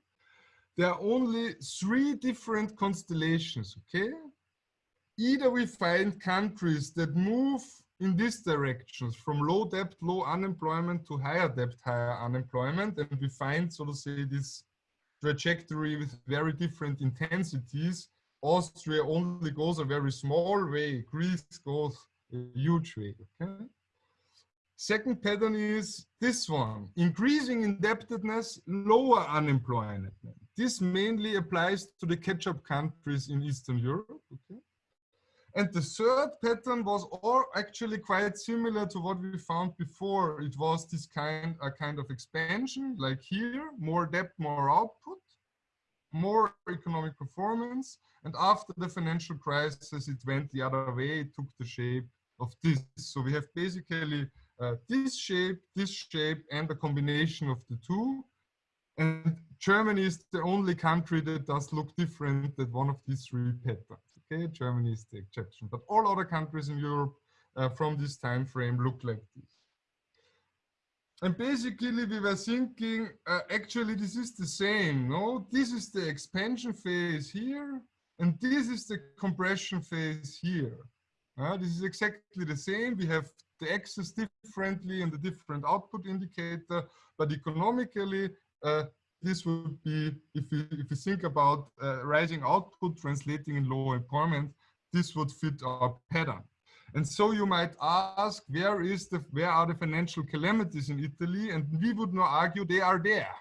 There are only three different constellations, okay? Either we find countries that move in these directions from low debt, low unemployment to higher debt, higher unemployment. And we find, so to say, this trajectory with very different intensities. Austria only goes a very small way. Greece goes a huge way. Okay. Second pattern is this one, increasing indebtedness, lower unemployment. This mainly applies to the catch-up countries in Eastern Europe. Okay. And the third pattern was all actually quite similar to what we found before. It was this kind, a kind of expansion, like here, more depth, more output, more economic performance. And after the financial crisis, it went the other way. It took the shape of this. So we have basically uh, this shape, this shape, and a combination of the two. And Germany is the only country that does look different than one of these three patterns. Okay, Germany is the exception, but all other countries in Europe uh, from this time frame look like this. And basically we were thinking, uh, actually this is the same, no? This is the expansion phase here, and this is the compression phase here. Uh, this is exactly the same. We have the axis differently and the different output indicator, but economically, uh, this would be, if we, if we think about uh, rising output translating in lower employment, this would fit our pattern. And so you might ask, where is the, where are the financial calamities in Italy? And we would not argue they are there.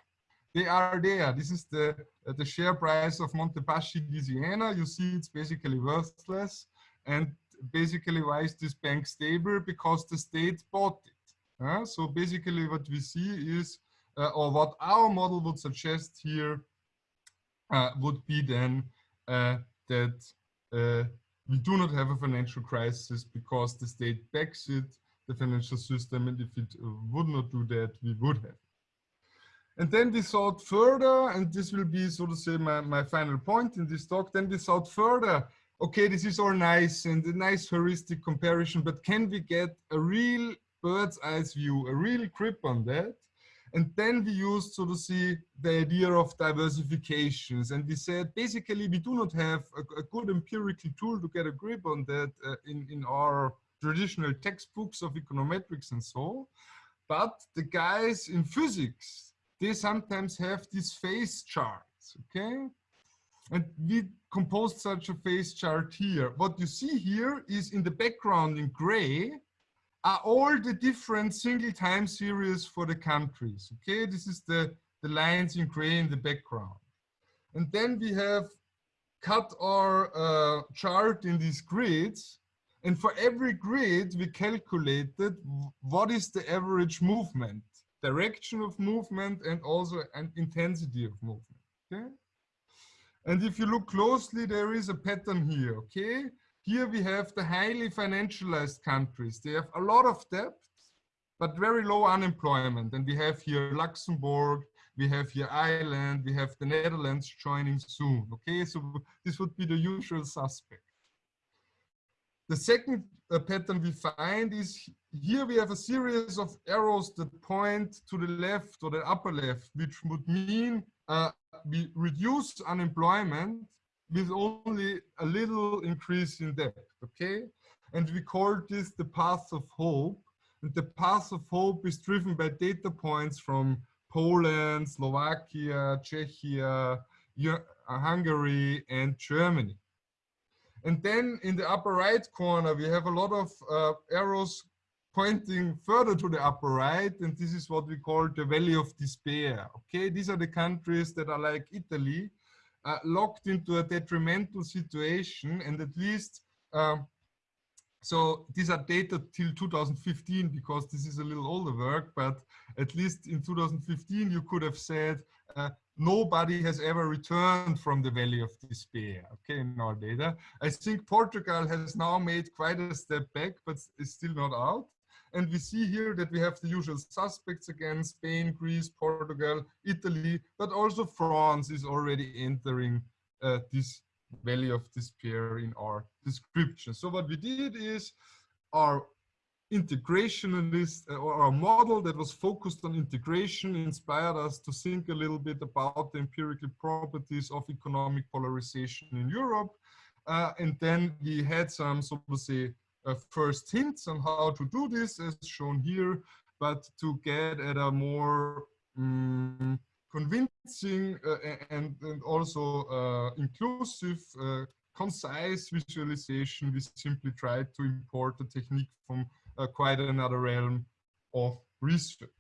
They are there. This is the, uh, the share price of Montepaschi di Siena. You see it's basically worthless. And basically why is this bank stable? Because the state bought it. Uh, so basically what we see is, uh, or what our model would suggest here uh, would be then uh, that uh, we do not have a financial crisis because the state backs it, the financial system, and if it would not do that, we would have. And then we thought further, and this will be, so to say, my, my final point in this talk, then we thought further, okay, this is all nice and a nice heuristic comparison, but can we get a real bird's eye view, a real grip on that? And then we used, so to see, the idea of diversifications. And we said, basically, we do not have a, a good empirical tool to get a grip on that uh, in, in our traditional textbooks of econometrics and so. on, But the guys in physics, they sometimes have these phase charts, okay? And we composed such a phase chart here. What you see here is in the background in gray, are all the different single time series for the countries. Okay, this is the, the lines in gray in the background. And then we have cut our uh, chart in these grids. And for every grid, we calculated what is the average movement, direction of movement, and also an intensity of movement. Okay. And if you look closely, there is a pattern here. Okay. Here we have the highly financialized countries. They have a lot of debt, but very low unemployment. And we have here Luxembourg, we have here Ireland, we have the Netherlands joining soon. Okay, so this would be the usual suspect. The second uh, pattern we find is here we have a series of arrows that point to the left or the upper left, which would mean uh, we reduce unemployment with only a little increase in debt, okay? And we call this the path of hope. And the path of hope is driven by data points from Poland, Slovakia, Czechia, uh, Hungary, and Germany. And then in the upper right corner, we have a lot of uh, arrows pointing further to the upper right, and this is what we call the Valley of Despair. Okay, these are the countries that are like Italy, uh, locked into a detrimental situation and at least um, so these are data till 2015 because this is a little older work but at least in 2015 you could have said uh, nobody has ever returned from the valley of despair okay in our data. I think portugal has now made quite a step back but is still not out and we see here that we have the usual suspects again, Spain, Greece, Portugal, Italy, but also France is already entering uh, this valley of despair in our description. So what we did is our integrationalist uh, or our model that was focused on integration inspired us to think a little bit about the empirical properties of economic polarization in Europe. Uh, and then we had some, so to say, first hints on how to do this as shown here, but to get at a more um, convincing uh, and, and also uh, inclusive, uh, concise visualization, we simply tried to import the technique from uh, quite another realm of research.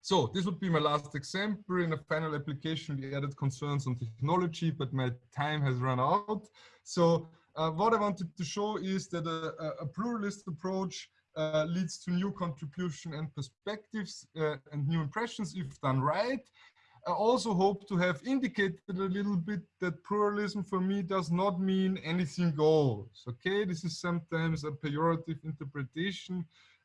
So this would be my last example. In a final application, we added concerns on technology, but my time has run out. So uh, what I wanted to show is that a, a pluralist approach uh, leads to new contribution and perspectives uh, and new impressions if done right. I also hope to have indicated a little bit that pluralism for me does not mean anything goes. Okay, this is sometimes a pejorative interpretation.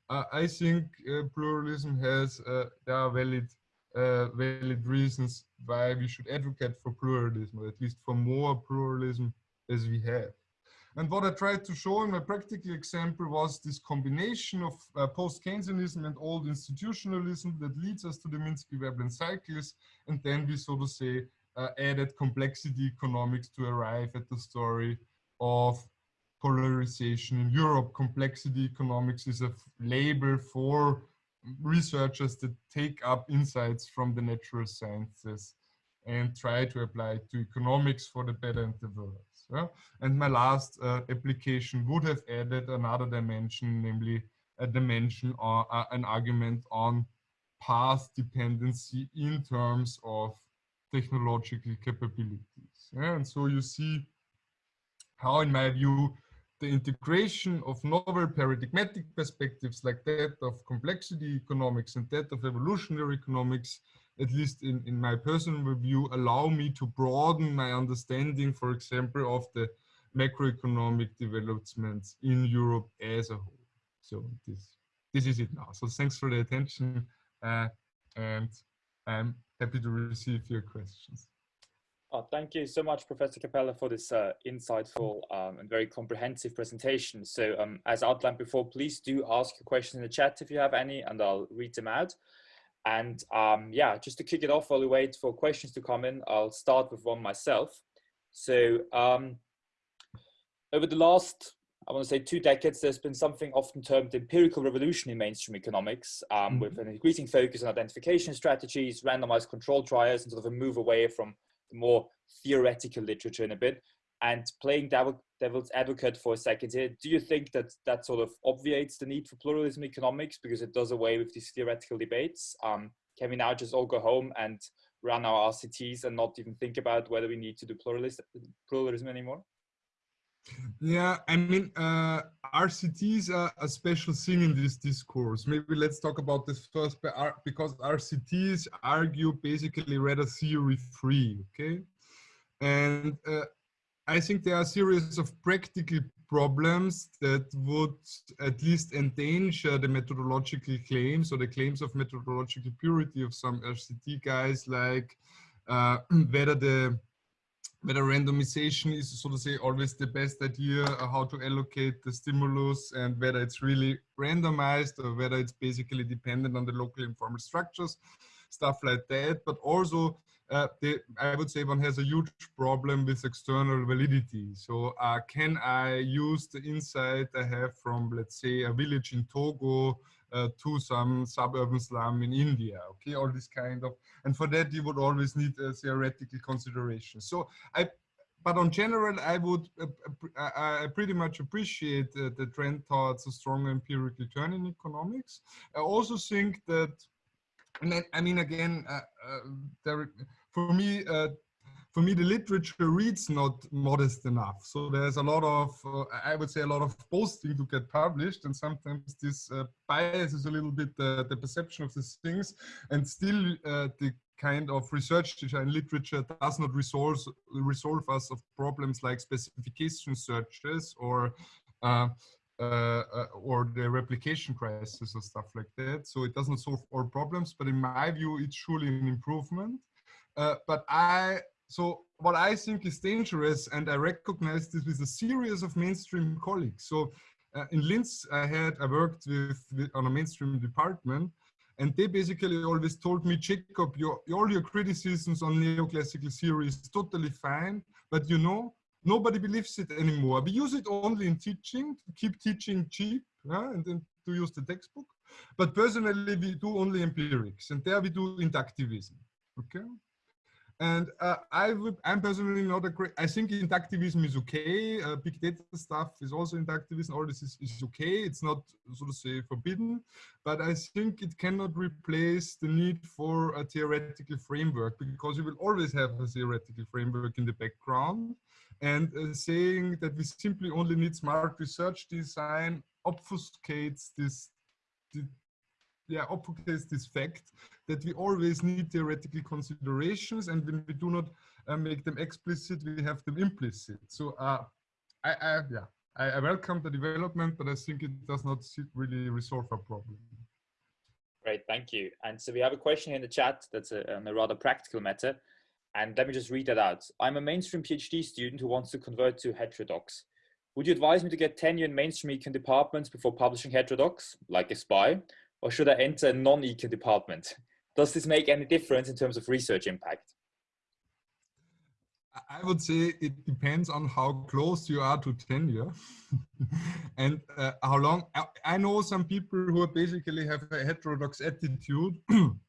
Uh, I think uh, pluralism has uh, there are valid valid reasons why we should advocate for pluralism, or at least for more pluralism as we have. And what I tried to show in my practical example was this combination of uh, post-Keynesianism and old institutionalism that leads us to the Minsky-Veblen cycles. And then we, so to say, uh, added complexity economics to arrive at the story of polarization in Europe. Complexity economics is a label for researchers that take up insights from the natural sciences and try to apply to economics for the better and the worse. Yeah? And my last uh, application would have added another dimension, namely a dimension or uh, an argument on path dependency in terms of technological capabilities. Yeah? And so you see how, in my view, the integration of novel paradigmatic perspectives like that of complexity economics and that of evolutionary economics, at least in, in my personal view, allow me to broaden my understanding, for example, of the macroeconomic developments in Europe as a whole. So this, this is it now. So thanks for the attention uh, and I'm happy to receive your questions. Oh, thank you so much, Professor Kapeller, for this uh, insightful um, and very comprehensive presentation. So um, as outlined before, please do ask your questions in the chat if you have any, and I'll read them out. And um, yeah, just to kick it off while we wait for questions to come in, I'll start with one myself. So um, over the last, I want to say two decades, there's been something often termed empirical revolution in mainstream economics, um, mm -hmm. with an increasing focus on identification strategies, randomized control trials, and sort of a move away from the more theoretical literature in a bit. And playing devil, devil's advocate for a second here, do you think that that sort of obviates the need for pluralism economics because it does away with these theoretical debates? Um, can we now just all go home and run our RCTs and not even think about whether we need to do pluralism, pluralism anymore? Yeah, I mean, uh, RCTs are a special thing in this discourse. Maybe let's talk about this first, because RCTs argue basically rather theory free, okay? And uh, I think there are a series of practical problems that would at least endanger the methodological claims or the claims of methodological purity of some RCT guys, like uh, whether the whether randomization is so to say always the best idea uh, how to allocate the stimulus and whether it's really randomized or whether it's basically dependent on the local informal structures stuff like that. But also uh, the, I would say one has a huge problem with external validity. So uh, can I use the insight I have from, let's say, a village in Togo uh, to some suburban slum in India, okay, all this kind of, and for that you would always need a theoretical consideration. So I, but on general, I would, uh, uh I pretty much appreciate uh, the trend towards a strong empirical turn in economics. I also think that, and then, I mean, again, uh, uh, there, for me, for me, the literature reads not modest enough. So there's a lot of, uh, I would say, a lot of posting to get published, and sometimes this uh, biases a little bit the, the perception of these things, and still uh, the kind of research in literature does not resolve resolve us of problems like specification searches or uh, uh, or the replication crisis or stuff like that. So it doesn't solve all problems, but in my view, it's surely an improvement. Uh, but I so what I think is dangerous, and I recognize this with a series of mainstream colleagues. So uh, in Linz, I had I worked with, with, on a mainstream department, and they basically always told me, Jakob, your, all your criticisms on neoclassical theory is totally fine, but you know, nobody believes it anymore. We use it only in teaching, to keep teaching cheap, yeah, and then to use the textbook. But personally, we do only empirics, and there we do inductivism. Okay. And uh, I would, I'm personally not a great, I think inductivism is okay. Uh, big data stuff is also inductivism. All this is, is okay. It's not, so to say, forbidden, but I think it cannot replace the need for a theoretical framework because you will always have a theoretical framework in the background. And uh, saying that we simply only need smart research design obfuscates this, yeah, obfuscates this fact that we always need theoretical considerations and when we do not uh, make them explicit, we have them implicit. So uh, I, I, yeah, I, I, welcome the development, but I think it does not really resolve our problem. Great, thank you. And so we have a question in the chat that's a, a rather practical matter. And let me just read that out. I'm a mainstream PhD student who wants to convert to heterodox. Would you advise me to get tenure in mainstream econ departments before publishing heterodox, like a spy, or should I enter a non-econ department? Does this make any difference in terms of research impact? I would say it depends on how close you are to tenure and uh, how long. I, I, know some people who basically have a heterodox attitude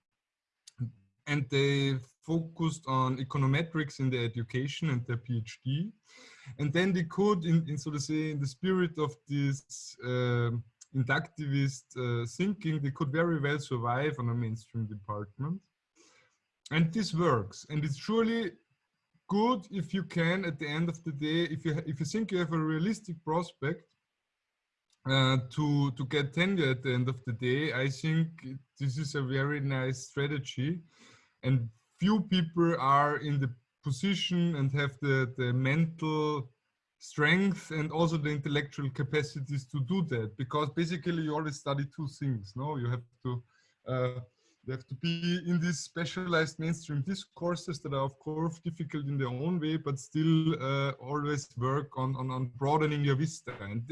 and they focused on econometrics in their education and their PhD. And then they could, in, in so to say, in the spirit of this uh, inductivist uh, thinking, they could very well survive on a mainstream department. And this works. And it's surely good if you can at the end of the day if you if you think you have a realistic prospect uh, to to get tenure at the end of the day i think this is a very nice strategy and few people are in the position and have the the mental strength and also the intellectual capacities to do that because basically you always study two things no? You have to uh, you have to be in these specialized mainstream discourses that are of course difficult in their own way but still uh, always work on, on, on broadening your vista. And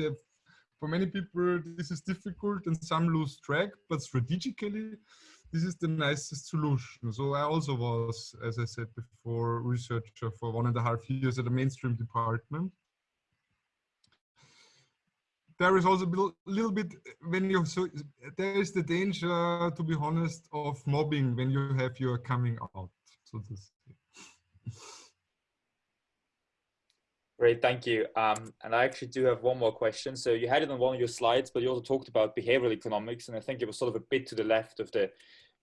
for many people this is difficult and some lose track but strategically this is the nicest solution. So i also was as i said before researcher for one and a half years at a mainstream department. There is also a little bit when you so there is the danger to be honest of mobbing when you have your coming out so this Great, thank you. Um, and I actually do have one more question. So you had it on one of your slides, but you also talked about behavioral economics, and I think it was sort of a bit to the left of the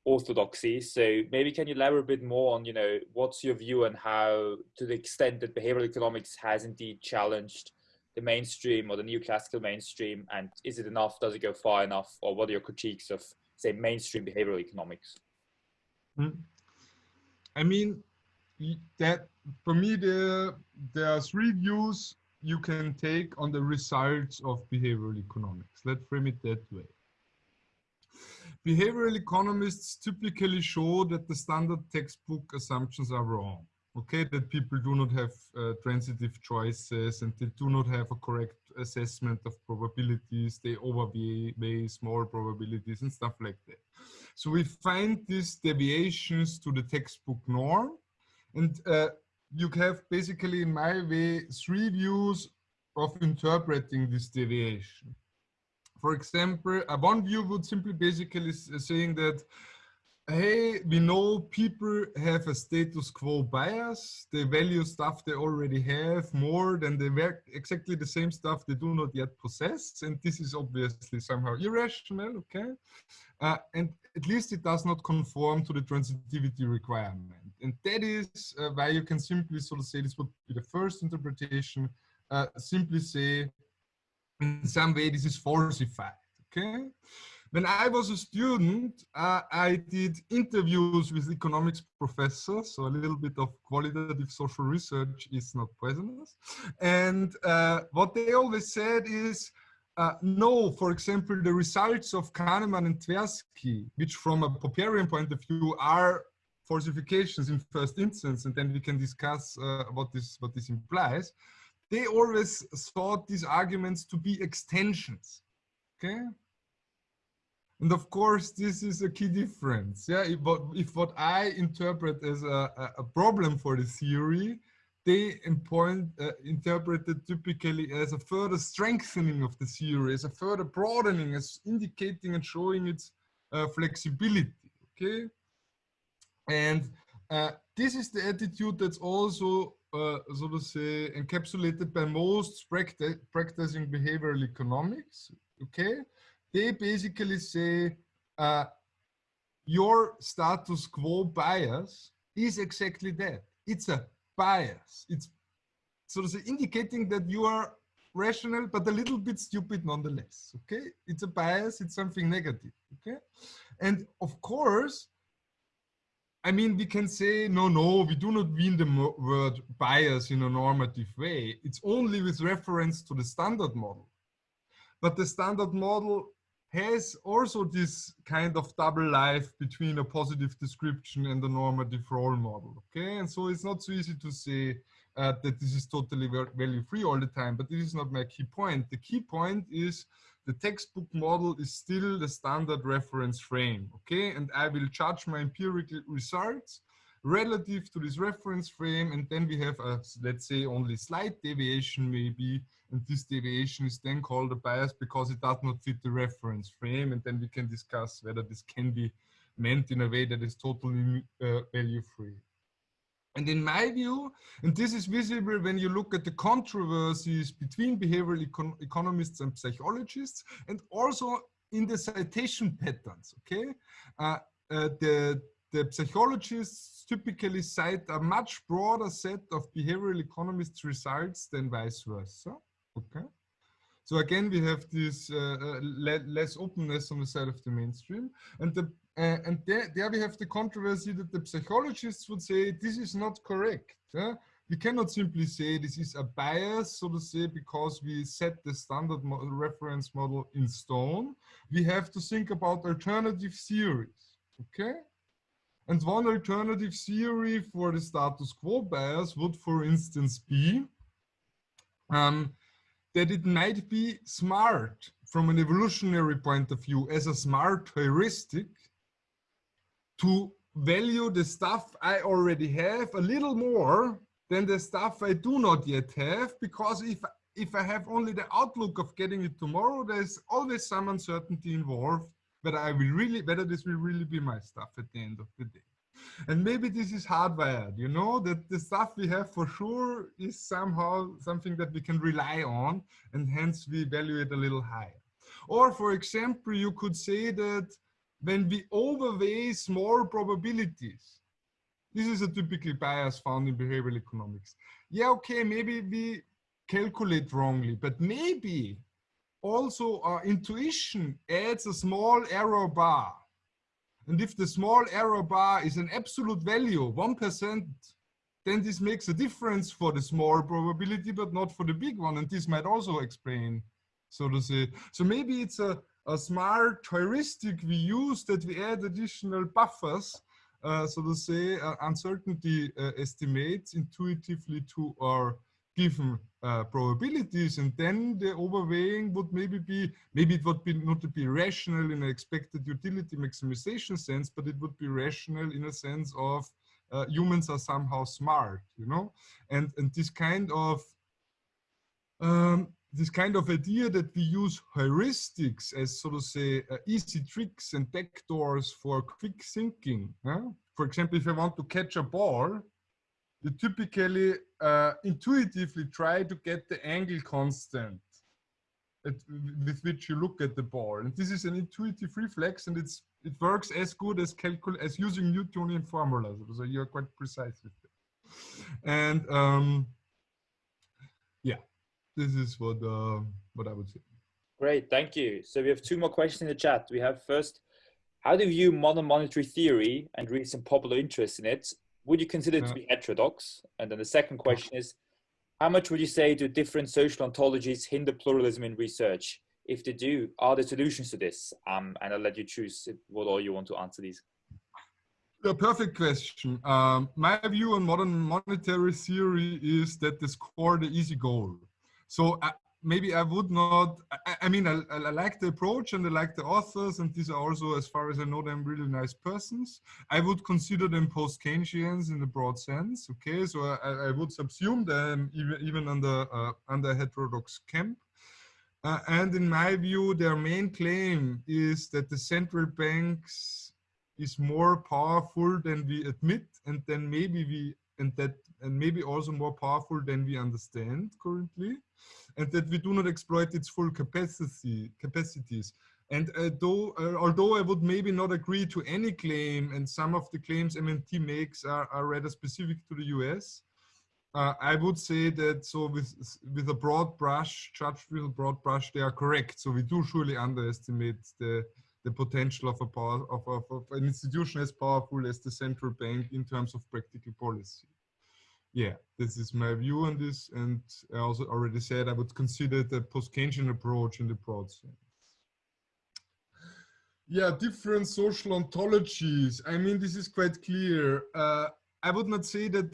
orthodoxy. So maybe can you elaborate a bit more on, you know, what's your view on how, to the extent that behavioral economics has indeed challenged the mainstream or the neoclassical mainstream and is it enough does it go far enough or what are your critiques of say mainstream behavioral economics hmm. i mean that for me there there are three views you can take on the results of behavioral economics. Let's frame it that way. Behavioral economists typically show that the standard textbook assumptions are wrong okay, that people do not have uh, transitive choices and they do not have a correct assessment of probabilities, they overweigh small probabilities and stuff like that. So we find these deviations to the textbook norm and uh, you have basically in my way three views of interpreting this deviation. For example, uh, one view would simply basically saying that hey, we know people have a status quo bias. They value stuff they already have more than they work exactly the same stuff they do not yet possess. And this is obviously somehow irrational, okay? Uh, and at least it does not conform to the transitivity requirement. And that is uh, why you can simply sort of say this would be the first interpretation, uh, simply say in some way this is falsified, okay? When I was a student, uh, I did interviews with economics professors, so a little bit of qualitative social research is not poisonous. And uh, what they always said is, uh, no, for example, the results of Kahneman and Tversky, which from a Popperian point of view are falsifications in first instance, and then we can discuss uh, what this what this implies. They always thought these arguments to be extensions. Okay, and of course, this is a key difference. Yeah, if what, if what I interpret as a, a problem for the theory, they point, uh, interpreted typically as a further strengthening of the theory, as a further broadening, as indicating and showing its uh, flexibility. Okay, and uh, this is the attitude that's also, uh, so to say, encapsulated by most practi practicing behavioral economics. Okay, they basically say uh, your status quo bias is exactly that. It's a bias. It's sort of say, indicating that you are rational, but a little bit stupid nonetheless. Okay, it's a bias. It's something negative. Okay, and of course, I mean, we can say, no, no, we do not mean the word bias in a normative way. It's only with reference to the standard model. But the standard model has also this kind of double life between a positive description and a normative role model. Okay, and so it's not so easy to say uh, that this is totally value free all the time, but this is not my key point. The key point is the textbook model is still the standard reference frame. Okay, and I will judge my empirical results relative to this reference frame, and then we have a let's say only slight deviation maybe and this deviation is then called a bias because it does not fit the reference frame and then we can discuss whether this can be meant in a way that is totally uh, value free. And in my view, and this is visible when you look at the controversies between behavioral econ economists and psychologists, and also in the citation patterns, okay? Uh, uh, the, the psychologists typically cite a much broader set of behavioral economists results than vice versa. Okay. So again, we have this uh, uh le less openness on the side of the mainstream. And, the, uh, and there, there we have the controversy that the psychologists would say this is not correct. We cannot simply say this is a bias, so to say, because we set the standard mo reference model in stone. We have to think about alternative theories, okay? And one alternative theory for the status quo bias would, for instance, be um, that it might be smart from an evolutionary point of view as a smart heuristic to value the stuff I already have a little more than the stuff I do not yet have because if if I have only the outlook of getting it tomorrow, there's always some uncertainty involved whether I will really whether this will really be my stuff at the end of the day. And maybe this is hardwired, you know, that the stuff we have for sure is somehow something that we can rely on and hence we value it a little higher. Or for example, you could say that when we overweigh small probabilities, this is a typical bias found in behavioral economics. Yeah, okay, maybe we calculate wrongly, but maybe also our intuition adds a small error bar and if the small error bar is an absolute value, 1%, then this makes a difference for the small probability, but not for the big one. And this might also explain, so to say. So maybe it's a, a smart heuristic we use that we add additional buffers, uh, so to say, uh, uncertainty uh, estimates intuitively to our given uh, probabilities. And then the overweighing would maybe be maybe it would be not to be rational in an expected utility maximization sense but it would be rational in a sense of uh, humans are somehow smart you know? And and this kind of um, this kind of idea that we use heuristics as so to say uh, easy tricks and backdoors for quick thinking huh? for example if i want to catch a ball you typically uh, intuitively try to get the angle constant at, with which you look at the ball. And this is an intuitive reflex and it's it works as good as calcul as using Newtonian formulas. So you're quite precise with it. And um, this is what uh, what I would say. Great, thank you. So we have two more questions in the chat. We have first, how do you view modern monetary theory and recent popular interest in it would you consider it to be heterodox? And then the second question is, how much would you say do different social ontologies hinder pluralism in research? If they do, are there solutions to this? Um, and I'll let you choose what all you want to answer these. A perfect question. Um, my view on modern monetary theory is that they score the easy goal. So uh, maybe I would not, I, I mean, I, I, like the approach and I like the authors and these are also, as far as I know them, really nice persons. I would consider them post-Keynesians in the broad sense, okay? So I, I would subsume them even, even under, uh, under heterodox camp. Uh, and in my view, their main claim is that the central banks is more powerful than we admit and then maybe we, and that, and maybe also more powerful than we understand currently and that we do not exploit its full capacity capacities. And uh, uh, although I would maybe not agree to any claim, and some of the claims MMT makes are, are rather specific to the US, uh, I would say that so with with a broad brush, judged with a broad brush, they are correct. So we do surely underestimate the the potential of a power of, of, of an institution as powerful as the central bank in terms of practical policy yeah, this is my view on this. And I also already said I would consider the post-Keynesian approach in the broad sense. Yeah, different social ontologies. I mean, this is quite clear. Uh, I would not say that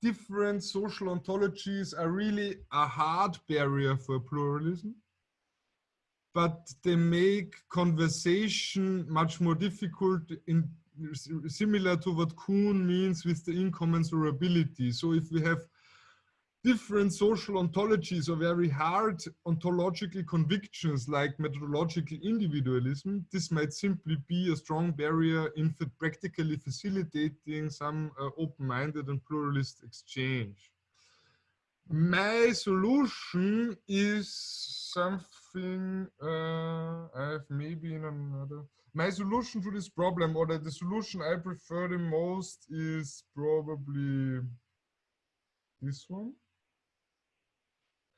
different social ontologies are really a hard barrier for pluralism, but they make conversation much more difficult in similar to what Kuhn means with the incommensurability. So if we have different social ontologies or very hard ontological convictions like methodological individualism, this might simply be a strong barrier in practically facilitating some uh, open-minded and pluralist exchange. My solution is some something uh, I have maybe in another. My solution to this problem, or the, the solution I prefer the most, is probably this one.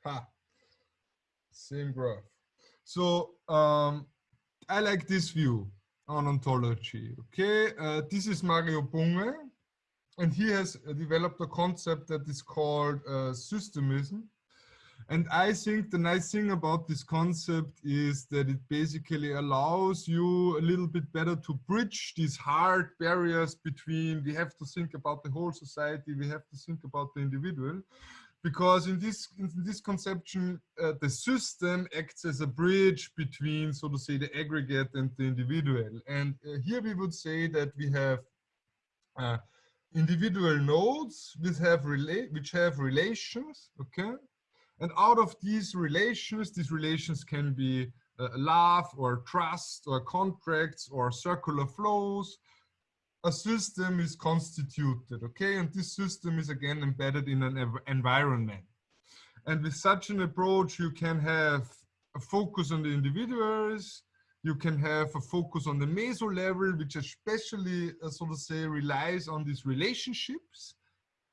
Ha, same graph. So um, I like this view on ontology. Okay, uh, this is Mario Bunge, and he has developed a concept that is called uh, systemism. And I think the nice thing about this concept is that it basically allows you a little bit better to bridge these hard barriers between we have to think about the whole society, we have to think about the individual. Because in this, in this conception, uh, the system acts as a bridge between, so to say, the aggregate and the individual. And uh, here we would say that we have uh, individual nodes which have, rela which have relations, okay? And out of these relations, these relations can be uh, love or trust or contracts or circular flows. A system is constituted, okay? And this system is again embedded in an environment. And with such an approach, you can have a focus on the individuals, you can have a focus on the meso level, which especially, uh, so to say, relies on these relationships.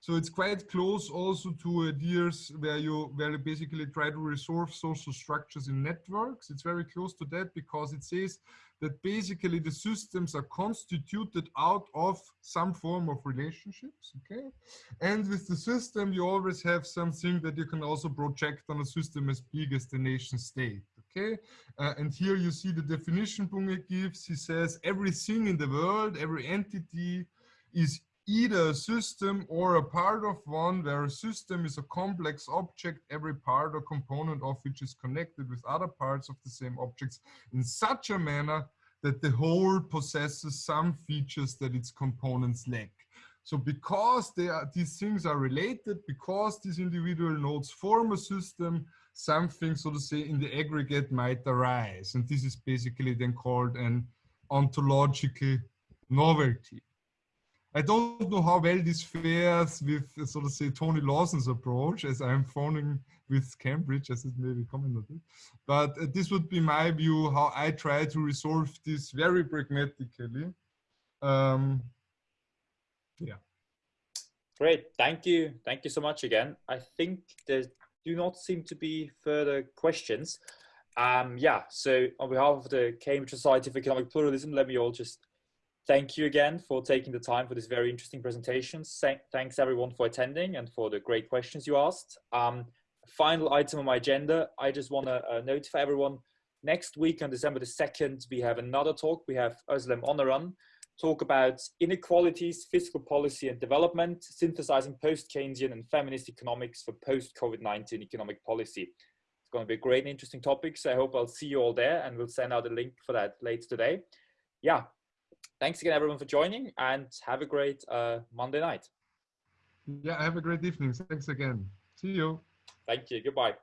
So it's quite close also to ideas where you where you basically try to resolve social structures in networks. It's very close to that because it says that basically the systems are constituted out of some form of relationships, okay? And with the system, you always have something that you can also project on a system as big as the nation state, okay? Uh, and here you see the definition Bunge gives. He says everything in the world, every entity is either a system or a part of one where a system is a complex object, every part or component of which is connected with other parts of the same objects in such a manner that the whole possesses some features that its components lack. So because are, these things are related, because these individual nodes form a system, something, so to say, in the aggregate might arise. And this is basically then called an ontological novelty. I don't know how well this fares with, so to say, Tony Lawson's approach, as I'm phoning with Cambridge, as it may be commented. But uh, this would be my view, how I try to resolve this very pragmatically. Um, yeah. Great, thank you. Thank you so much again. I think there do not seem to be further questions. Um, yeah, so on behalf of the Cambridge Society for Economic Pluralism, let me all just thank you again for taking the time for this very interesting presentation. Thanks everyone for attending and for the great questions you asked. Um, final item on my agenda, I just want to uh, notify everyone, next week on December the 2nd, we have another talk. We have Özlem Onaran talk about inequalities, fiscal policy and development, synthesizing post-Keynesian and feminist economics for post-COVID-19 economic policy. It's going to be a great and interesting topic, so I hope I'll see you all there and we'll send out a link for that later today. Yeah, thanks again, everyone, for joining and have a great uh, Monday night. Yeah, have a great evening. Thanks again. See you. Thank you. Goodbye.